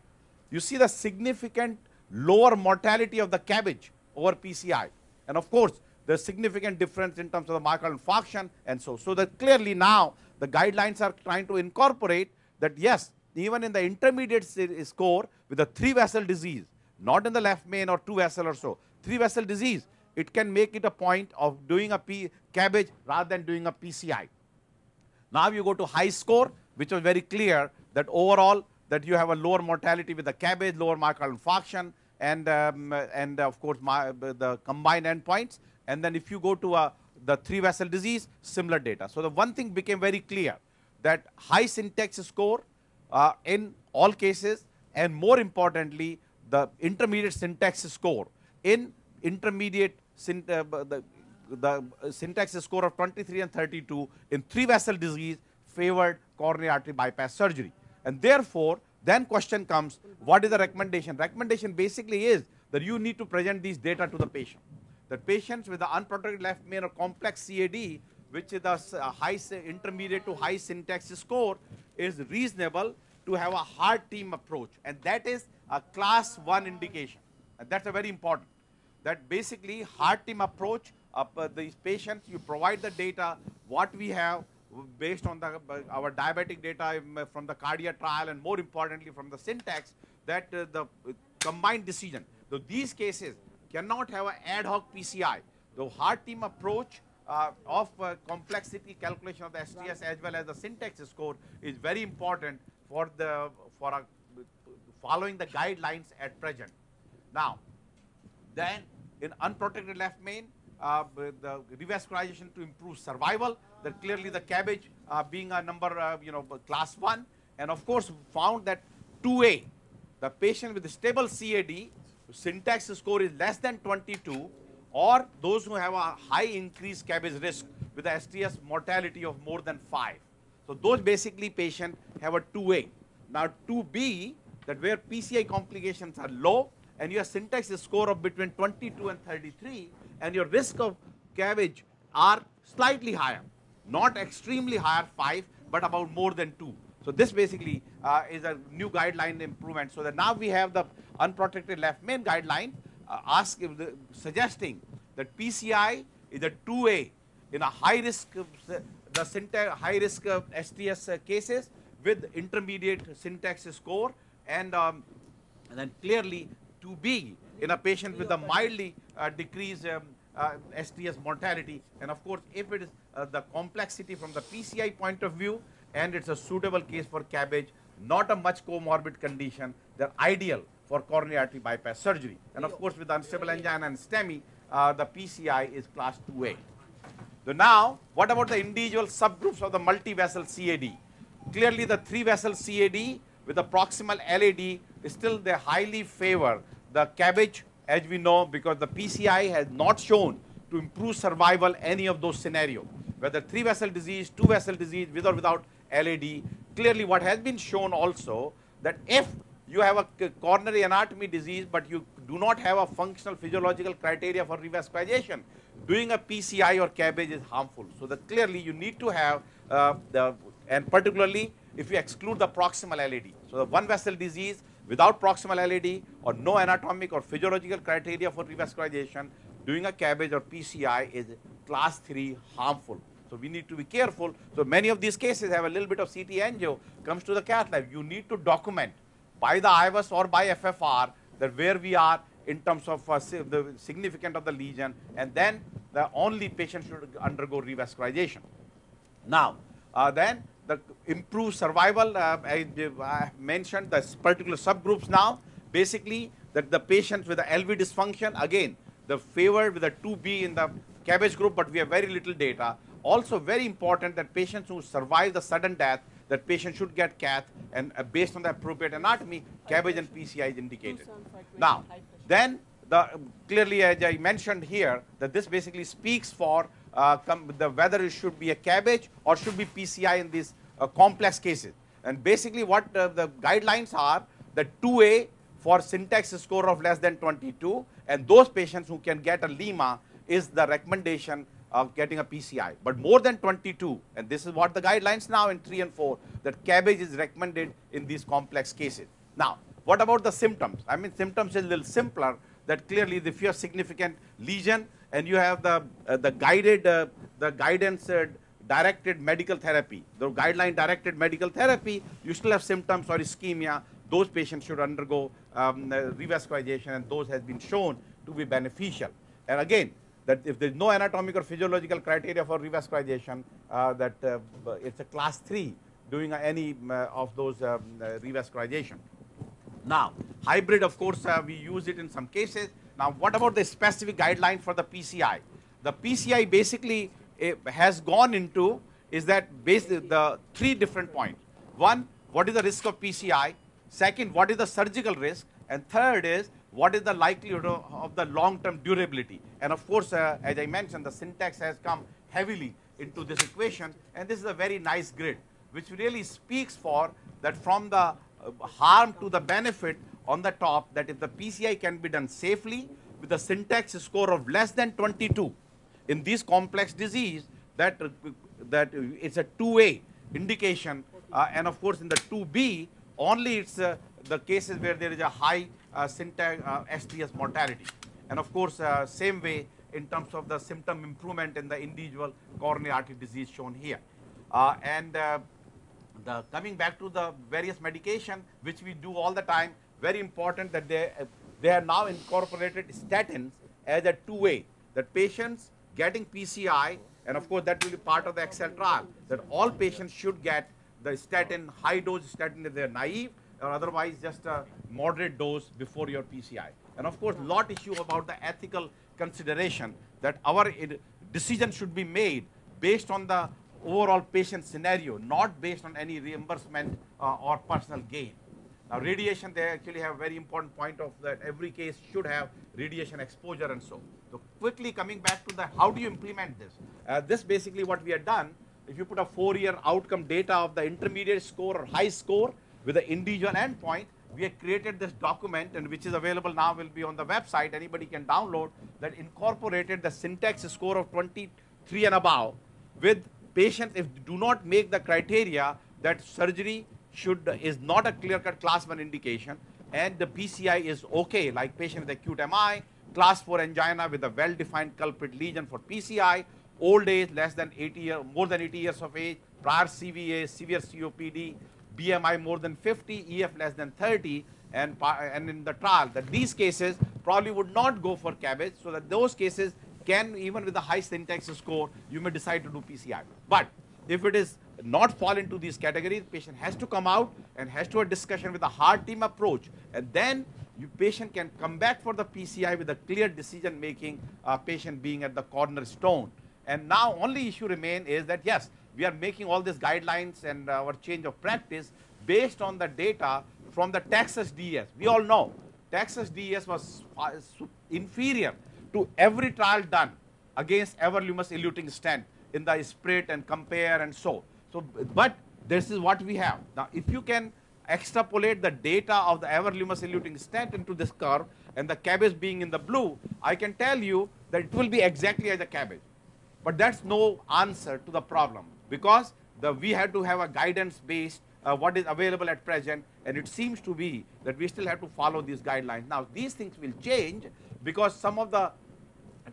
You see the significant lower mortality of the CABG over PCI. And of course, there's significant difference in terms of the myocardial infarction and so. So that clearly now the guidelines are trying to incorporate that yes, even in the intermediate score with a three vessel disease, not in the left main or two vessel or so, three vessel disease, it can make it a point of doing a P CABG rather than doing a PCI. Now you go to high score, which was very clear that overall that you have a lower mortality with the CABG, lower myocardial infarction, and um, and of course my, the combined endpoints. And then if you go to a, the three vessel disease, similar data. So the one thing became very clear that high syntax score uh, in all cases, and more importantly, the intermediate syntax score in intermediate uh, the, the syntax score of 23 and 32 in three vessel disease favored coronary artery bypass surgery. And therefore, then question comes, what is the recommendation? Recommendation basically is that you need to present these data to the patient. The patients with the unprotected left main or complex CAD, which is the uh, high intermediate to high syntax score, is reasonable to have a heart team approach. And that is a class 1 indication. And that's a very important. That basically heart team approach, uh, these patients, you provide the data, what we have, based on the, uh, our diabetic data um, from the cardiac trial and more importantly from the syntax that uh, the combined decision. So these cases cannot have an ad hoc PCI. The hard team approach uh, of uh, complexity calculation of the STS as well as the syntax score is very important for the for a, following the guidelines at present. Now, then in unprotected left main, uh, the revascularization to improve survival, that clearly the CABG uh, being a number, uh, you know, class 1, and of course found that 2A, the patient with stable CAD, syntax score is less than 22, or those who have a high increased CABG risk with a STS mortality of more than 5. So those basically patients have a 2A. Now 2B, that where PCI complications are low, and your syntax score of between 22 and 33, and your risk of CABG are slightly higher, not extremely higher 5, but about more than 2. So this basically uh, is a new guideline improvement. So that now we have the unprotected left main guideline uh, ask, uh, suggesting that PCI is a 2A in a high risk, the syntax, high risk STS cases with intermediate syntax score and, um, and then clearly 2B in a patient with a mildly uh, decreased um, uh, STS mortality. And of course, if it is uh, the complexity from the PCI point of view and it's a suitable case for CABG, not a much comorbid condition, they're ideal for coronary artery bypass surgery. And of course, with unstable angina and STEMI, uh, the PCI is class 2A. So now, what about the individual subgroups of the multi-vessel CAD? Clearly, the three-vessel CAD with the proximal LAD is still they highly favor the CABG as we know because the PCI has not shown to improve survival any of those scenarios whether three vessel disease, two vessel disease with or without LAD. Clearly what has been shown also that if you have a coronary anatomy disease but you do not have a functional physiological criteria for revascularization, doing a PCI or CABG is harmful. So that clearly you need to have uh, the and particularly if you exclude the proximal LAD. So the one vessel disease without proximal LAD or no anatomic or physiological criteria for revascularization, doing a CABG or PCI is class 3 harmful. So we need to be careful. So many of these cases have a little bit of CT angio comes to the cath lab. You need to document by the IVUS or by FFR that where we are in terms of uh, the significance of the lesion and then the only patient should undergo revascularization. Now, uh, then the improved survival, uh, I, I, mentioned the particular subgroups now. Basically, that the patients with the LV dysfunction, again, the favored with the 2B in the CABG group, but we have very little data. Also very important that patients who survive the sudden death, that patient should get cath and uh, based on the appropriate anatomy, CABG and PCI is indicated. Now, then the, clearly as I mentioned here, that this basically speaks for uh, the, whether it should be a CABG or should be PCI in these uh, complex cases. And basically what uh, the guidelines are, the 2A for syntax score of less than 22 and those patients who can get a LIMA is the recommendation of getting a PCI. But more than 22, and this is what the guidelines now in 3 and 4, that CABG is recommended in these complex cases. Now, what about the symptoms? I mean, symptoms is a little simpler that clearly if you have significant lesion and you have the, uh, the guided, uh, the guidance uh, directed medical therapy, the guideline directed medical therapy, you still have symptoms or ischemia, those patients should undergo um, revascularization and those has been shown to be beneficial. And again, that if there is no anatomic or physiological criteria for revascularization, uh, that uh, it's a class 3 doing any uh, of those um, uh, revascularization. Now, hybrid of course uh, we use it in some cases. Now, what about the specific guideline for the PCI? The PCI basically eh, has gone into is that the three different points. One, what is the risk of PCI? Second, what is the surgical risk? And third is what is the likelihood of, the long-term durability? And of course, uh, as I mentioned, the syntax has come heavily into this equation, and this is a very nice grid, which really speaks for that from the uh, harm to the benefit on the top, that if the PCI can be done safely with a syntax score of less than 22 in this complex disease, that, uh, that it's a two-way indication, uh, and of course, in the 2B, only it's uh, the cases where there is a high syntax uh, STS mortality. And of course, uh, same way in terms of the symptom improvement in the individual coronary artery disease shown here. Uh, and uh, the coming back to the various medication which we do all the time, very important that they, they are now incorporated statins as a two-way, that patients getting PCI, and of course that will be part of the Excel trial, that all patients should get the statin, high dose statin if they are naive, or otherwise just a moderate dose before your PCI. And of course, lot issue about the ethical consideration that our decision should be made based on the overall patient scenario, not based on any reimbursement uh, or personal gain. Now, radiation, they actually have a very important point of that every case should have radiation exposure and so. So, quickly coming back to the how do you implement this? Uh, this basically what we have done, if you put a four-year outcome data of the intermediate score or high score, with the individual endpoint, we have created this document and which is available now will be on the website, anybody can download that incorporated the syntax score of 23 and above with patients if do not make the criteria that surgery should is not a clear-cut class 1 indication and the PCI is okay like patient with acute MI, class 4 angina with a well-defined culprit lesion for PCI, old age less than 80 years, more than 80 years of age, prior CVA, severe COPD, BMI more than 50, EF less than 30, and, and in the trial that these cases probably would not go for CABG, so that those cases can, even with a high syntax score, you may decide to do PCI. But if it is not fall into these categories, patient has to come out and has to have a discussion with a heart team approach, and then you patient can come back for the PCI with a clear decision making, uh, patient being at the cornerstone. And now only issue remain is that yes, we are making all these guidelines and uh, our change of practice based on the data from the TAXUS DES. We all know TAXUS DES was uh, inferior to every trial done against everolimus eluting stent in the SPIRIT and compare and so. So, but this is what we have. Now, if you can extrapolate the data of the everolimus eluting stent into this curve and the CABG being in the blue, I can tell you that it will be exactly as a CABG. But that's no answer to the problem because the, we had to have a guidance based uh, what is available at present and it seems to be that we still have to follow these guidelines. Now these things will change because some of the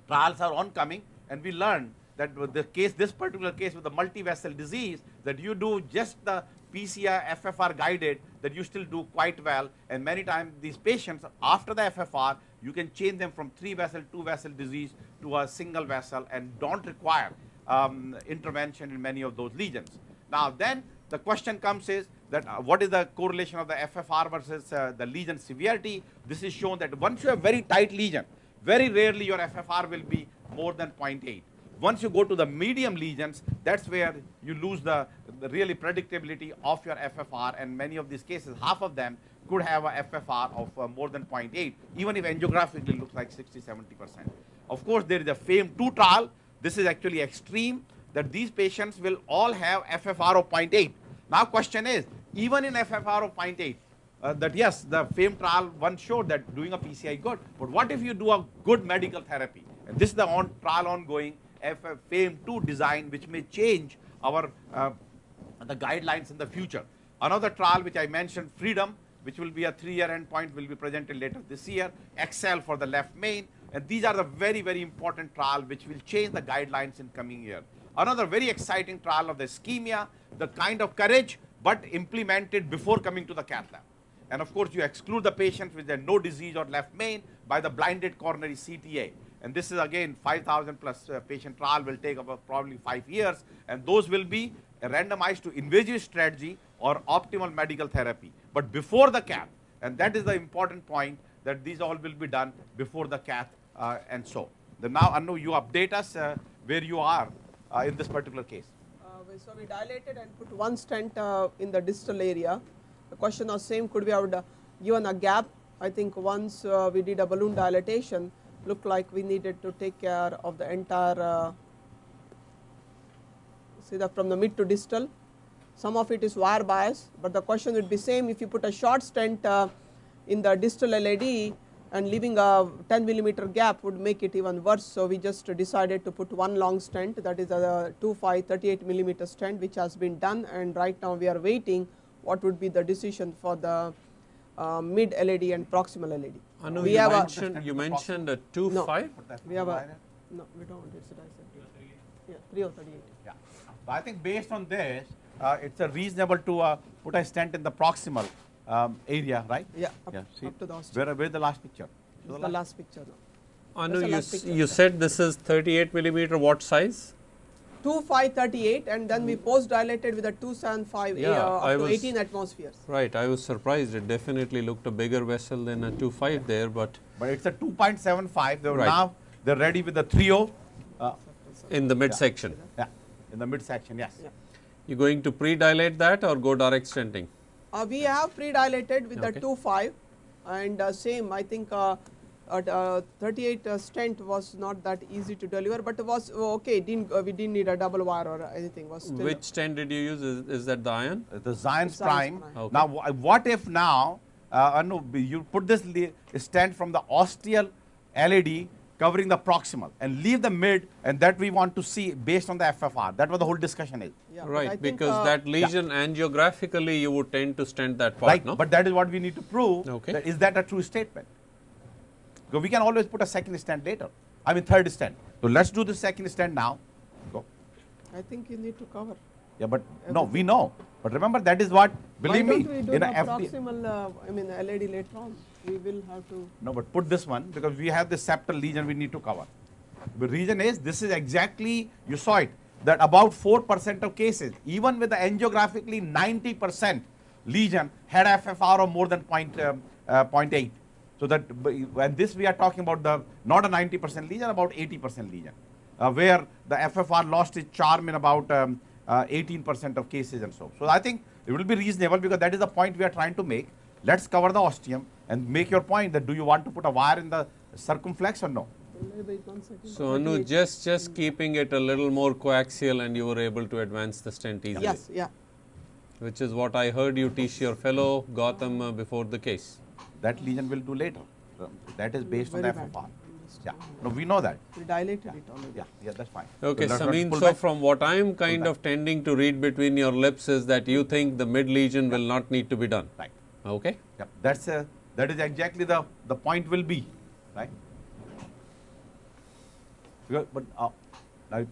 trials are oncoming and we learned that the case, this particular case with the multi-vessel disease, that you do just the PCI FFR guided, that you still do quite well. And many times these patients, after the FFR, you can change them from three vessel, two vessel disease to a single vessel and don't require um, intervention in many of those lesions. Now then the question comes is that uh, what is the correlation of the FFR versus uh, the lesion severity? This is shown that once you have very tight lesion, very rarely your FFR will be more than 0.8. Once you go to the medium lesions, that's where you lose the, the really predictability of your FFR and many of these cases, half of them could have a FFR of uh, more than 0.8, even if angiographically looks like 60, 70%. Of course, there is a FAME2 trial this is actually extreme that these patients will all have FFR of 0.8. Now question is, even in FFR of 0.8, uh, that yes, the FAME trial one showed that doing a PCI good, but what if you do a good medical therapy? And this is the on trial ongoing FAME2 design which may change our uh, the guidelines in the future. Another trial which I mentioned, Freedom, which will be a three-year endpoint, will be presented later this year. Excel for the left main, and these are the very, very important trial which will change the guidelines in coming year. another very exciting trial of the ischemia, the kind of courage, but implemented before coming to the cath lab. And of course, you exclude the patient with no disease or left main by the blinded coronary CTA. And this is again 5,000 plus uh, patient trial will take about probably five years, and those will be randomized to invasive strategy or optimal medical therapy. But before the cath, and that is the important point that these all will be done before the cath and so. Then now, Anu, you update us uh, where you are uh, in this particular case. Uh, So we dilated and put one stent uh, in the distal area. The question was same, could we have uh, given a gap? I think once uh, we did a balloon dilatation, looked like we needed to take care of the entire, uh, see that from the mid to distal. Some of it is wire bias, but the question would be same if you put a short stent uh, in the distal LAD and leaving a 10 millimeter gap would make it even worse. So we just decided to put one long stent that is a 25 38 millimeter stent which has been done and right now we are waiting what would be the decision for the uh, mid LAD and proximal LAD. Anu, we you have a, mentioned, you mentioned a two No. five. we have a, no we don't, it's a dissect. Yeah, 3038. Yeah. But I think based on this, uh, it's a reasonable to uh, put a stent in the proximal um, area, right? Yeah, up, Yeah. See, up to the ostium. where, where's the last picture? Show This is the last picture now. Anu, That's you, last picture. you said this is 38 millimeter. What size? 2538 and then we post dilated with a 275 Yeah, uh, up I to was- 18 atmospheres. Right. I was surprised. It definitely looked a bigger vessel than a 2.5 there, but But it's a 2.75. They were Right. now they're ready with the 3.0. Uh, in the midsection. yeah, in the midsection, yes. Yeah. You going to pre-dilate that or go direct stenting? Uh, we have pre-dilated with Okay. the 2.5 and uh, same I think uh, at uh, 38 uh, stent was not that easy to deliver but it was oh, okay didn't uh, we didn't need a double wire or anything was still Which stent did you use? Is, is that the iron? Uh, The Xience Xience prime. prime. Okay. Now, what if now, uh, Anu, b- you put this stent from the ostial LAD covering the proximal and leave the mid, and that we want to see based on the FFR. That was the whole discussion is. Yeah, but I right, think, because uh, that lesion angiographically you would tend to stent that part, right? no? But that is what we need to prove. Okay. that is that a true statement? So we can always put a second stent later. I mean third stent. So let's do the second stent now. Go. I think you need to cover. Yeah, but no, we know. But remember that is what. Believe Why me, don't we do in the a proximal uh, I mean LAD later on we will have to No, but put this one because we have the septal lesion we need to cover. The reason is this is exactly, you saw it, that about 4% of cases, even with the angiographically 90% lesion, had FFR of more than point, um, uh, 0.8. So that, and this we are talking about the, not a 90% lesion, about 80% lesion, uh, where the FFR lost its charm in about um, uh, 18% of cases and so. So I think it will be reasonable because that is the point we are trying to make. Let's cover the ostium and make your point that do you want to put a wire in the circumflex or no? wait one second. So Anu, just just keeping it a little more coaxial, and you were able to advance the stent easily. Yes, yeah. Which is what I heard you teach your fellow Gotham uh, before the case. That lesion will do later. That is based on the Very bad. FFR. Yeah, no, we know that. We dilated it already. Yeah, yeah, that's fine. Okay, So let's- let's Sameen, so from what I am kind of tending to read between your lips is that you think the mid lesion will not need to be done. Right. Okay? Yeah, that's uh, that is exactly the the point will be, right? Because, but uh, now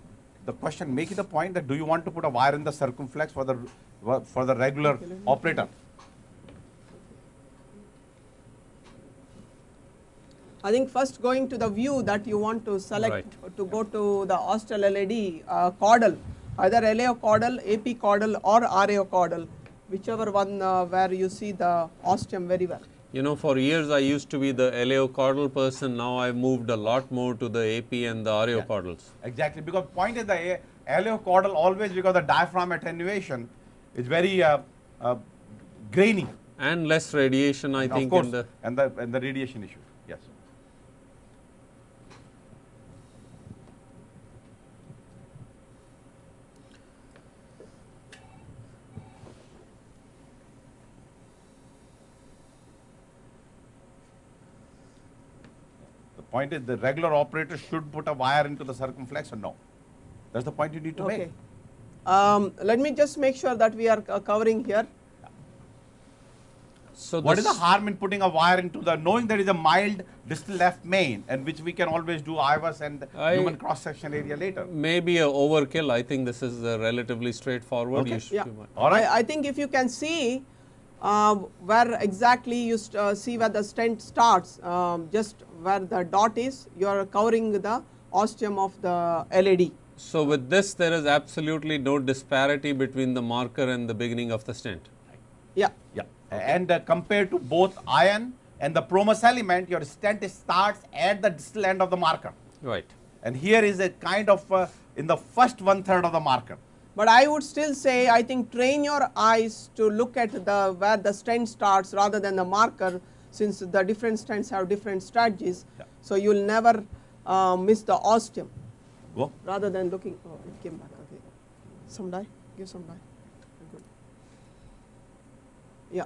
the question, make it a point that do you want to put a wire in the circumflex for the for the regular Okay, let me- operator? I think first going to the view that you want to select Right. to go to the ostial LAD uh, caudal, either LAO caudal, AP caudal or RAO caudal, whichever one uh, where you see the ostium very well. You know, for years I used to be the LAO caudal person. Now I've moved a lot more to the AP and the RAO Yeah. Exactly, because point is the LAO caudal always because the diaphragm attenuation is very uh, uh, grainy. And less radiation, I of think, course, in the. and the and the radiation issue. Yes. The point is the regular operator should put a wire into the circumflex or no? That's the point you need to Okay. make. Um, let me just make sure that we are uh, covering here. So what is the harm in putting a wire into the, knowing there is a mild distal left main and which we can always do IVUS and I- human cross section area later. Maybe a overkill. I think this is uh, relatively straightforward. Okay. You should- Yeah. you All right. I, I think if you can see um, where exactly you st- uh, see where the stent starts, um, just where the dot is, you are covering the ostium of the LAD. So with this, there is absolutely no disparity between the marker and the beginning of the stent. Yeah. Yeah. And uh, compared to both iron and the Promus element, your stent starts at the distal end of the marker. Right. And here is a kind of uh, in the first one third of the marker. But I would still say, I think train your eyes to look at the where the stent starts rather than the marker, since the different stents have different strategies. Yeah. So you will never uh, miss the ostium Go. rather than looking. Oh, it came back. Okay. Some dye. Give some dye. Good. Yeah.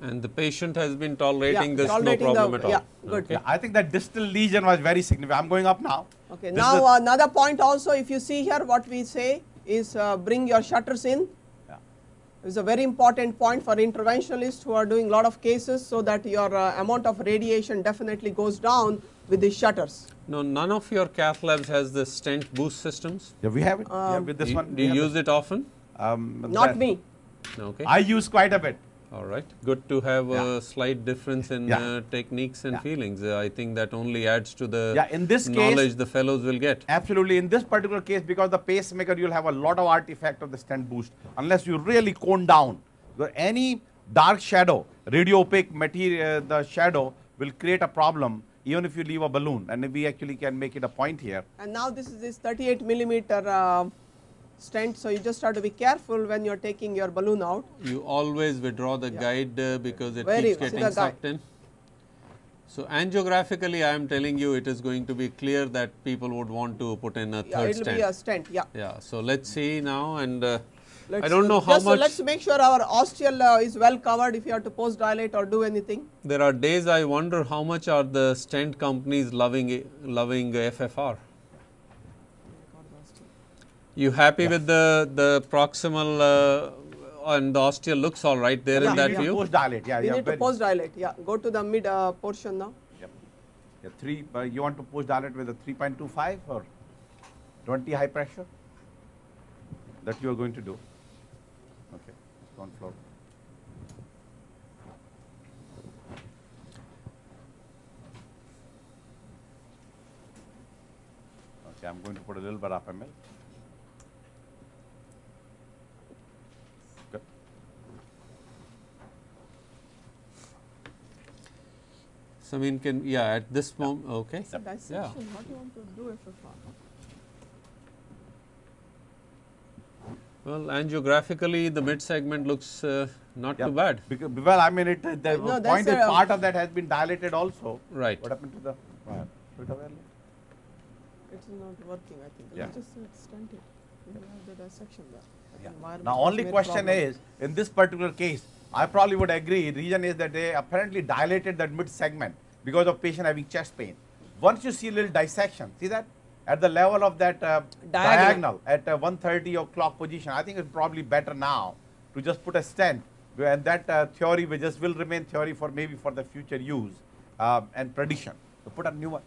And the patient has been tolerating Yeah, this tolerating no the- problem at all. yeah, good. Okay. Yeah, I think that distal lesion was very significant. I'm going up now. Okay. This now another point also, if you see here, what we say is uh, bring your shutters in. Yeah. It's a very important point for interventionalists who are doing a lot of cases so that your uh, amount of radiation definitely goes down with the shutters. No, none of your cath labs has the stent boost systems. Yeah, we have it. yeah, Um, with this Do you- one. Do you have use it often? Um, Not that- me. Okay. I use quite a bit. All right. Good to have Yeah. a slight difference in Yeah. uh, techniques and Yeah. feelings. Uh, I think that only adds to the Yeah, in this case- knowledge the fellows will get. Absolutely. In this particular case, because the pacemaker, you'll have a lot of artifact of the stent boost unless you really cone down. So any dark shadow, radio opaque material, the shadow will create a problem even if you leave a balloon. And we actually can make it a point here. And now this is this 38 millimeter uh, stent, so you just have to be careful when you're taking your balloon out. You always withdraw the Yeah. guide uh, because it Very- keeps getting guide. sucked in. So angiographically, I am telling you, it is going to be clear that people would want to put in a Yeah, third it will stent. be a stent. Yeah. Yeah. So let's see now, and uh, I don't know how just, uh, much. let's make sure our ostial uh, is well covered if you have to post dilate or do anything. There are days I wonder how much are the stent companies loving loving FFR. You happy with the the proximal uh, and the ostial looks all right there Yeah, in that view? Post dilate. Yeah, we yeah. need to very- post dilate. Yeah. Go to the mid uh, portion now. Yep. Yeah, three. Uh, you want to post dilate with a 3.25 or 20 high pressure? That you are going to do. Okay. On floor. Okay, I'm going to put a little bit of ml. Good. Samin can yeah at this moment okay. It's a dissection. Yeah. What do you want to do FFR? Well, angiographically, the mid segment looks uh, not Yeah, too bad. Because, well, I mean, it, uh, the No, point is part of that has been dilated also. Right. What happened to the wire? Put it away. It's not working, I think. Yeah. Let's just say it's stunted. We have the dissection there. I Yeah. Now, only question problem. is, in this particular case, I probably would agree, reason is that they apparently dilated that mid segment because of patient having chest pain. Once you see a little dissection, see that? At the level of that uh, Diagonal. diagonal at uh, 130 o'clock position, I think it's probably better now to just put a stent and that uh, theory will just will remain theory for maybe for the future use um, and prediction. So put a new one.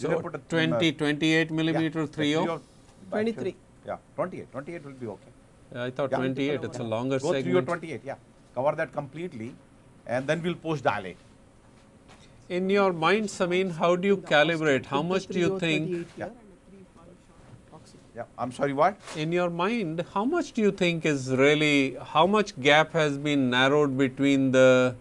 You can So put a, 20, 28 millimeter yeah, 30. 23. Yeah, 28. 28 will be okay. I thought Yeah. 28. It's a longer Go 3 or segment. 28, yeah. Cover that completely and then we'll post dilate. In your mind, Samin, how do you calibrate? How much do you think? Yeah. here and a 3 5 short proxy. Yeah, I'm sorry, what? In your mind, how much do you think is really, how much gap has been narrowed between the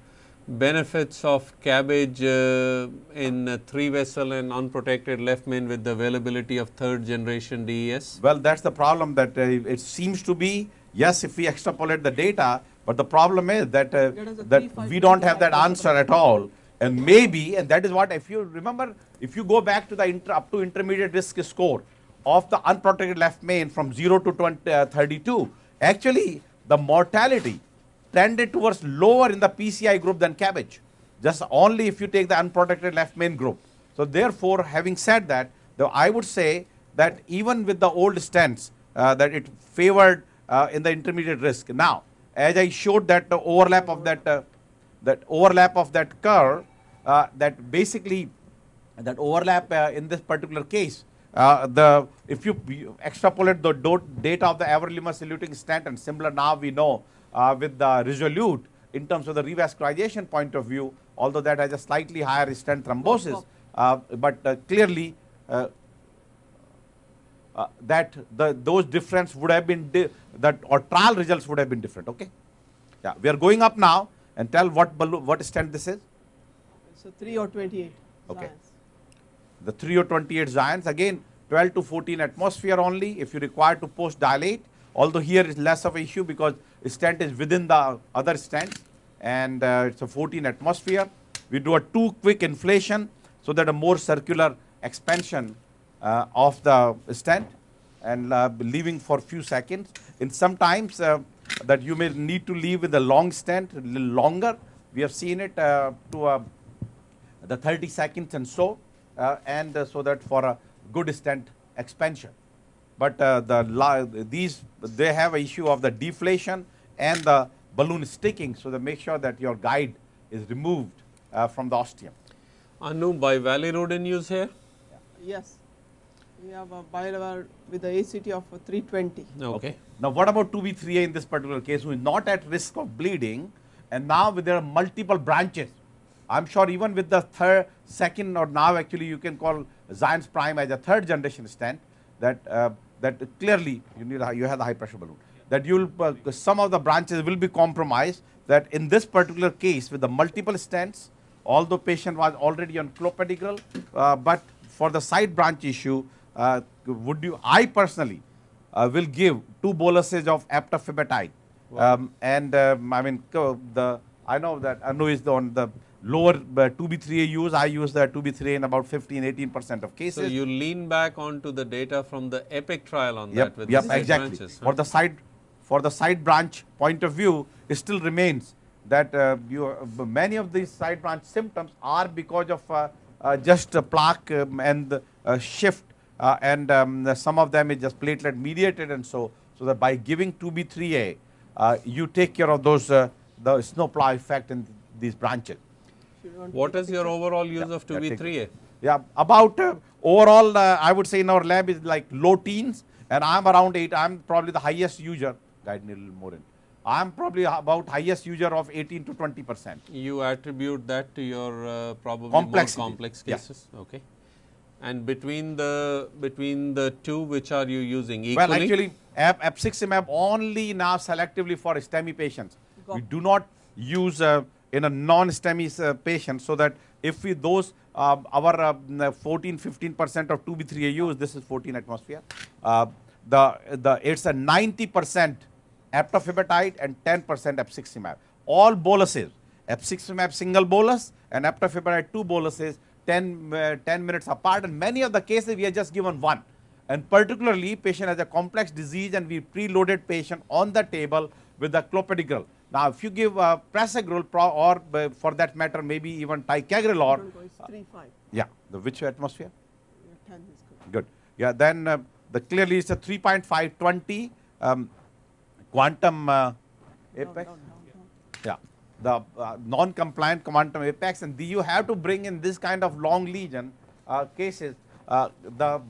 benefits of CABG uh, in uh, three vessel and unprotected left main with the availability of third generation DES? Well, that's the problem that uh, it seems to be, yes, if we extrapolate the data, but the problem is that, uh, That is a that 3-5 we don't have that answer at all. And maybe, and that is what, if you remember, if you go back to the inter, up to intermediate risk score of the unprotected left main from 0 to 20, uh, 32, actually the mortality tended towards lower in the PCI group than CABG, just only if you take the unprotected left main group. So therefore, having said that, the, I would say that even with the old stents, uh, that it favored uh, in the intermediate risk. Now, as I showed that the overlap of that, uh, that overlap of that curve, uh, that basically that overlap uh, in this particular case, uh, the if you, extrapolate the data of the everolimus eluting stent and similar now we know uh, with the resolute in terms of the revascularization point of view, although that has a slightly higher stent thrombosis, uh, but uh, clearly uh, that the those difference would have been di- that or trial results would have been different. Okay, yeah, we are going up now and tell what what stent this is. So 3 or 28. Okay. The 3 or 28 Xience again 12 to 14 atmosphere only. If you require to post dilate, although here is less of an issue because stent is within the other stents and uh, it's a 14 atmosphere. We do a two quick inflation so that a more circular expansion uh, of the stent and uh, leaving for few seconds. In sometimes uh, that you may need to leave with a long stent, a little longer. We have seen it uh, to a the 30 seconds and so, uh, and uh, so that for a good stent expansion. But uh, the la- these they have a issue of the deflation and the balloon sticking, so they make sure that your guide is removed uh, from the ostium. Anu, bivalirudin use here? Yes. We have a bilevel with the ACT of 320. Okay. Now, what about 2B3A in this particular case, who is not at risk of bleeding, and now with there are multiple branches. I'm sure even with the third, second, or now actually you can call Xience Prime as a third generation stent, that uh, that clearly you need a, you have the high pressure balloon. That you'll uh, some of the branches will be compromised. That in this particular case with the multiple stents, although patient was already on clopidogrel, uh, but for the side branch issue, uh, would you? I personally uh, will give two boluses of eptifibatide. Um, and um, I mean, the I know that Anu is the, on the lower uh, 2B3A use. I use the 2B3A in about 15, 18 percent of cases. So you lean back onto the data from the EPIC trial on yep, that with yep, the exactly. branches. For the side, for the side branch point of view, it still remains that uh, you, uh, many of these side branch symptoms are because of uh, uh, just a plaque um, and uh, shift, uh, and um, some of them is just platelet mediated, and so so that by giving 2B3A, uh, you take care of those uh, the snowplow effect in these branches. If you want to What is your overall use Yeah, of 2B3A? Yeah, about uh, overall, uh, I would say in our lab is like low teens, and I'm around eight. I'm probably the highest user. Guide me a little more in. I'm probably about highest user of 18 to 20 percent. You attribute that to your uh, probably Complexity. more complex Yeah. cases. Okay. And between the between the two, which are you using equally? Well, actually, ap- abciximab only now selectively for STEMI patients. Got We do not use uh, in a non-STEMI uh, patient, so that if we those uh, our uh, 14, 15 percent of 2B3A use, this is 14 atmosphere. Uh, the the it's a 90 percent eptifibatide and 10 percent abciximab. All boluses, abciximab single bolus and eptifibatide two boluses, 10 uh, 10 minutes apart. And many of the cases we have just given one and particularly patient has a complex disease and we preloaded patient on the table with the clopidogrel. Now, if you give uh, prasugrel or uh, for that matter maybe even ticagrelor, 3, 5. yeah, the which atmosphere? Your 10 is good. Good. Yeah, then uh, the clearly it's a 3.5 20 um, quantum uh, apex. down, down, down. Yeah, the uh, non-compliant quantum apex, and the, you have to bring in this kind of long lesion uh, cases uh, the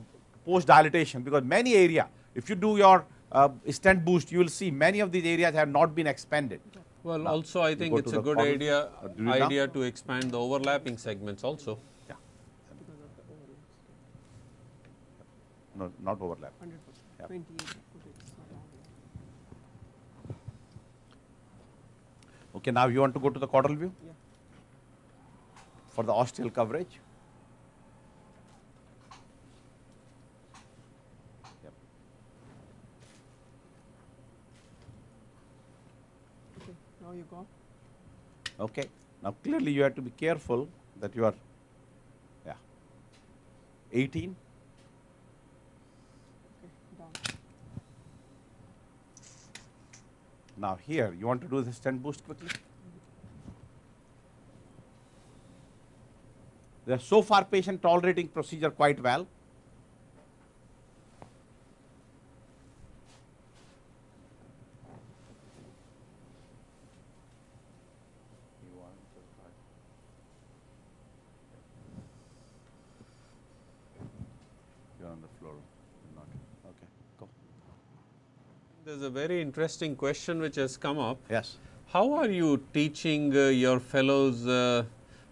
post dilatation because many area, if you do your uh, stent boost, you will see many of these areas have not been expanded. well, also I think it's a good column. idea Uh, now? idea to expand the overlapping segments also. Yeah, Because of the overlaps. no, not overlap. 100%. Yeah. 28. Put it, it's not wrong. Okay, now you want to go to the caudal view Yeah. for the ostial coverage. Yep. Okay. Now you go. Okay. Now clearly you have to be careful that you are, yeah, 18. Okay. Down. Now here you want to do the stent boost quickly. So far patient tolerating procedure quite well. floor. Not, okay, go. There's a very interesting question which has come up. Yes. How are you teaching uh, your fellows? Uh,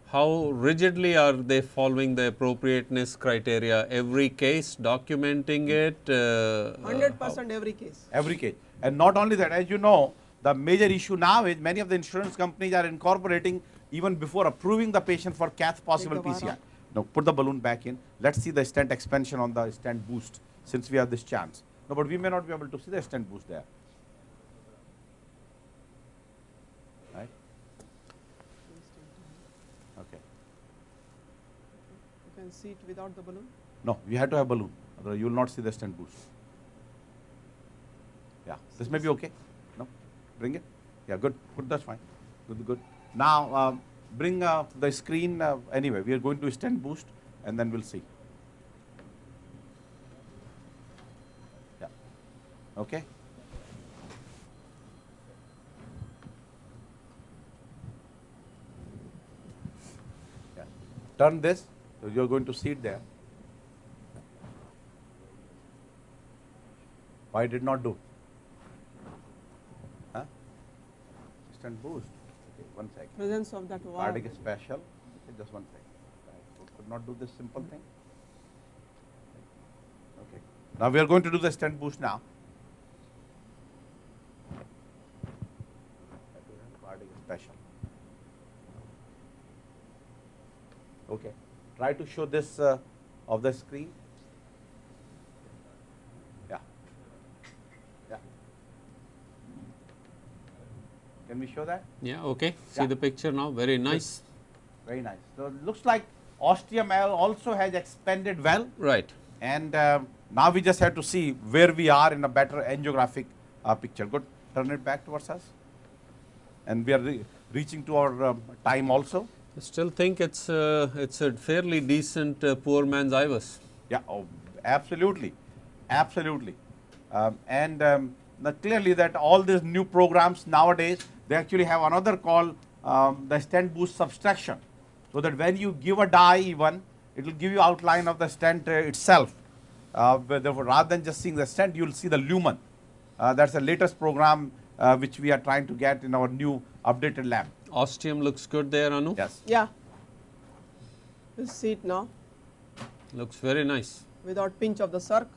how rigidly are they following the appropriateness criteria? Every case, documenting it? Uh, Hundred percent every case. Every case. And not only that, as you know, the major issue now is many of the insurance companies are incorporating even before approving the patient for cath possible the bar PCI. Now put the balloon back in. Let's see the stent expansion on the stent boost since we have this chance. No, but we may not be able to see the extent boost there. Right? Okay. You can see it without the balloon. No, you have to have balloon, otherwise you will not see the stent boost. Yeah, this may be okay. No, bring it. Yeah, good, good, that's fine. Good, good. Now, um, bring uh, the screen. Uh, anyway, we are going to stent boost and then we'll see. Okay. Yeah. Turn this, so you're going to see it there. Why did not do? Huh? Instant boost. Okay, one second. Presence of that valve. Cardiac special. Okay, just one second. I could not do this simple thing. Okay. Now we are going to do the stent boost now. Special. Okay. Try to show this uh, of the screen. Yeah. Yeah. Can we show that? Yeah, okay. See Yeah. the picture now. Very nice. Very nice. So it looks like ostium L also has expanded well, Right. and um, now we just have to see where we are in a better angiographic uh, picture. Good. Turn it back towards us. And we are re reaching to our um, time also. I still think it's uh, it's a fairly decent uh, poor man's IVUS. Yeah, oh, absolutely, absolutely. Um, and um, now clearly that all these new programs nowadays, they actually have another call um, the stent boost subtraction. So that when you give a dye even, it will give you outline of the stent uh, itself. Uh, therefore, rather than just seeing the stent, you will see the lumen. Uh, that's the latest program uh, which we are trying to get in our new updated lab. Ostium looks good there, Anu. Yes. Yeah. You see it now Looks very nice. without pinch of the circ.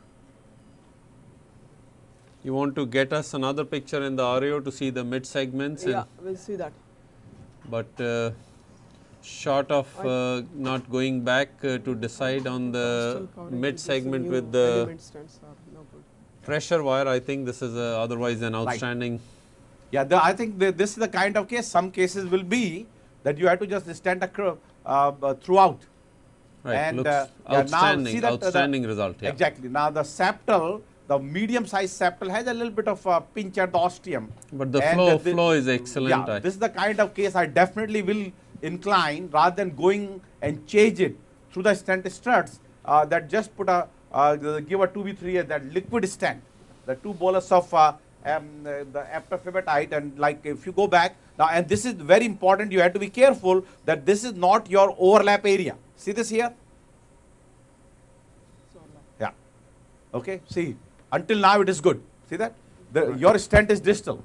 You want to get us another picture in the RAO to see the mid segments, Yeah, we'll see that. but uh, short of uh, not going back uh, to decide on the mid segment with the element stents are no pressure wire, I think this is uh, otherwise an outstanding. Yeah, the, I think the, this is the kind of case. Some cases will be that you have to just stand a curve uh, uh, throughout. Right, and looks uh, yeah, now outstanding, see that, uh, the- outstanding result. Yeah. Exactly. Now the septal, the medium-sized septal has a little bit of a pinch at the ostium. But the And, flow flow is excellent. Yeah, I- this is the kind of case I definitely will incline rather than going and change it through the stent struts uh, that just put a uh, give a 2b3 that liquid stent, the two bolus of uh, um, the eptifibatide and like if you go back now and this is very important you have to be careful that this is not your overlap area. See this here? Yeah. Okay. See, until now it is good. See that? The, your stent is distal.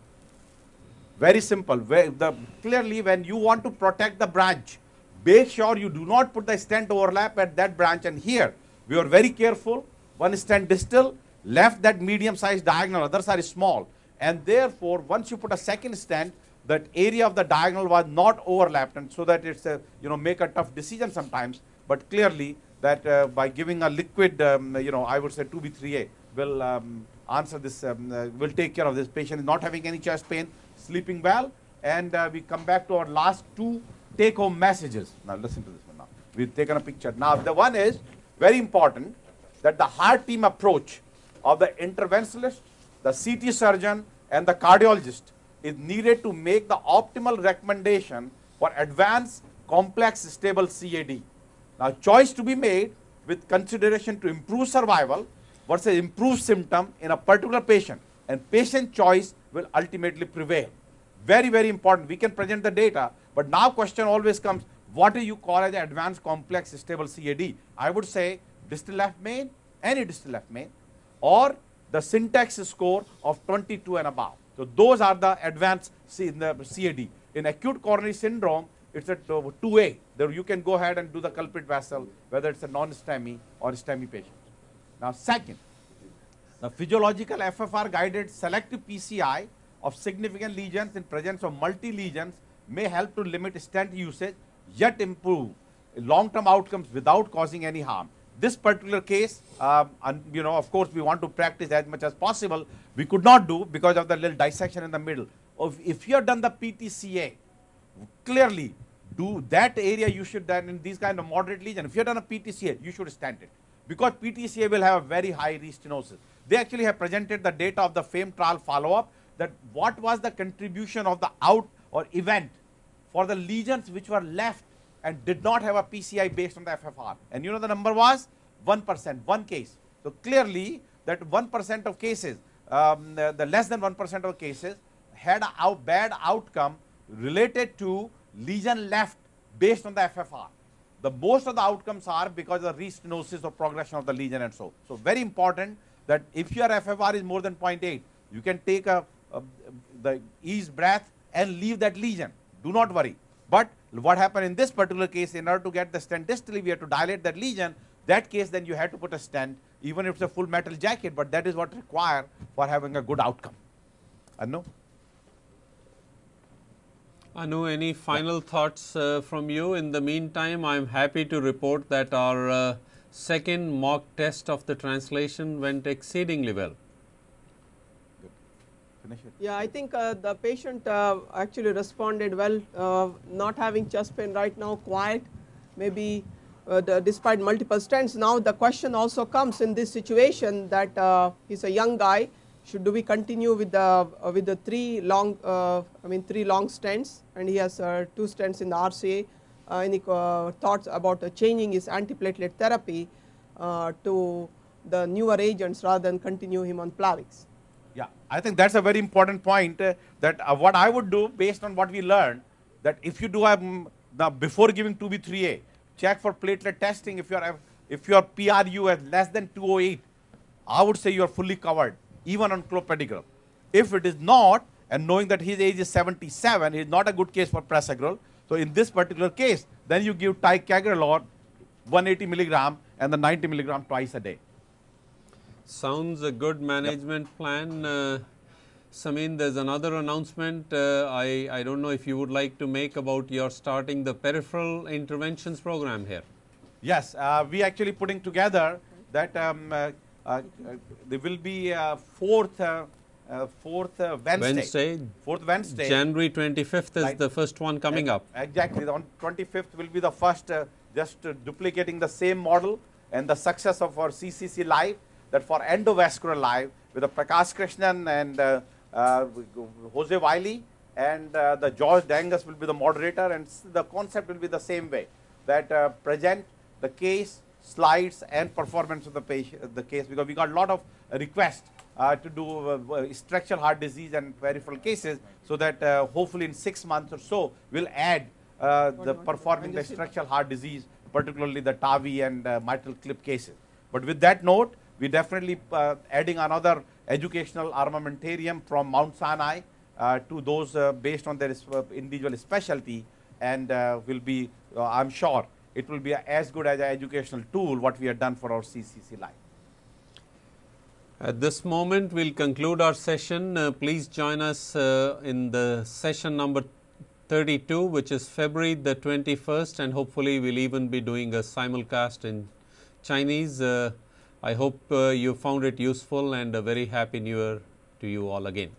Very simple. Where the, clearly, when you want to protect the branch, make sure you do not put the stent overlap at that branch. And here, we are very careful. One stent distal, left that medium-sized diagonal, others are small. And therefore, once you put a second stent, that area of the diagonal was not overlapped, and so that it's a you know make a tough decision sometimes. But clearly, that uh, by giving a liquid, um, you know, I would say 2B3A will um, answer this, um, uh, will take care of this patient not having any chest pain, sleeping well, and uh, we come back to our last two take-home messages. Now listen to this one now. We've taken a picture. Now the one is very important that the heart team approach of the interventionalist, the CT surgeon, and the cardiologist is needed to make the optimal recommendation for advanced complex stable CAD. Now, choice to be made with consideration to improve survival versus improve symptom in a particular patient, and patient choice will ultimately prevail. Very, very important. We can present the data, but now question always comes, what do you call as advanced complex stable CAD? I would say distal left main, any distal left main, or the syntax score of 22 and above. So, those are the advanced C in the CAD. In acute coronary syndrome, it's a 2A. There you can go ahead and do the culprit vessel, whether it's a non-STEMI or STEMI patient. Now, second, the physiological FFR guided selective PCI of significant lesions in presence of multi lesions may help to limit stent usage yet improve long term outcomes without causing any harm. This particular case, um, and, you know, of course, we want to practice as much as possible. We could not do because of the little dissection in the middle. If, if you have done the PTCA, clearly do that area you should then in these kind of moderate lesion. If you have done a PTCA, you should stand it because PTCA will have a very high restenosis. They actually have presented the data of the FAME trial follow up that what was the contribution of the out or event for the lesions which were left and did not have a PCI based on the FFR. And you know the number was 1%, one case. So, clearly that 1% of cases, um, the, the, less than 1% of cases had a out bad outcome related to lesion left based on the FFR. The most of the outcomes are because of restenosis or progression of the lesion and so. So, very important that if your FFR is more than 0.8, you can take a, a the ease breath and leave that lesion. Do not worry. But what happened in this particular case, in order to get the stent distally, we have to dilate that lesion. That case, then you have to put a stent, even if it's a full metal jacket, but that is what required for having a good outcome. Anu? Anu, any final yeah. thoughts uh, from you? In the meantime, I am happy to report that our uh, second mock test of the translation went exceedingly well Yeah, I think uh, the patient uh, actually responded well, uh, not having chest pain right now, quiet, maybe uh, the, despite multiple stents. Now the question also comes in this situation that uh, he's a young guy. Should do we continue with the uh, with the three long I mean three long stents and he has two stents in the RCA. any thoughts about changing his antiplatelet therapy to the newer agents rather than continue him on Plavix? Yeah, I think that's a very important point uh, that uh, what I would do based on what we learned that if you do um, the before giving 2B3A, check for platelet testing if your if your PRU is less than 208, I would say you are fully covered even on clopidogrel. If it is not, and knowing that his age is 77, he is not a good case for prasugrel. So in this particular case, then you give ticagrelor 180 milligram and the 90 milligram twice a day. Sounds a good management yep. plan. Uh, Samin, there's another announcement. Uh, I, I don't know if you would like to make about your starting the peripheral interventions program here. Yes, uh, we actually putting together that um, uh, uh there will be fourth uh, fourth Wednesday. Wednesday. Fourth Wednesday. January 25th is right. the first one coming up. Exactly. On 25th will be the first, just duplicating the same model and the success of our CCC Live that for endovascular live with the Prakash Krishnan and uh, uh, Jose Wiley and uh, the George Dangas will be the moderator and the concept will be the same way that uh, present the case, slides and performance of the patient, the case because we got a lot of requests uh, to do uh, structural heart disease and peripheral cases so that hopefully in six months or so we'll add the performing the structural heart disease particularly the TAVI and MitraClip cases. But with that note, we definitely uh, adding another educational armamentarium from Mount Sinai uh, to those uh, based on their uh, individual specialty and uh, will be, uh, I'm sure, it will be as good as an educational tool what we have done for our CCC Live. At this moment, we'll conclude our session. Please join us in the session number 32, which is February the 21st, and hopefully we'll even be doing a simulcast in Chinese. I hope uh, you found it useful and a very happy new year to you all again.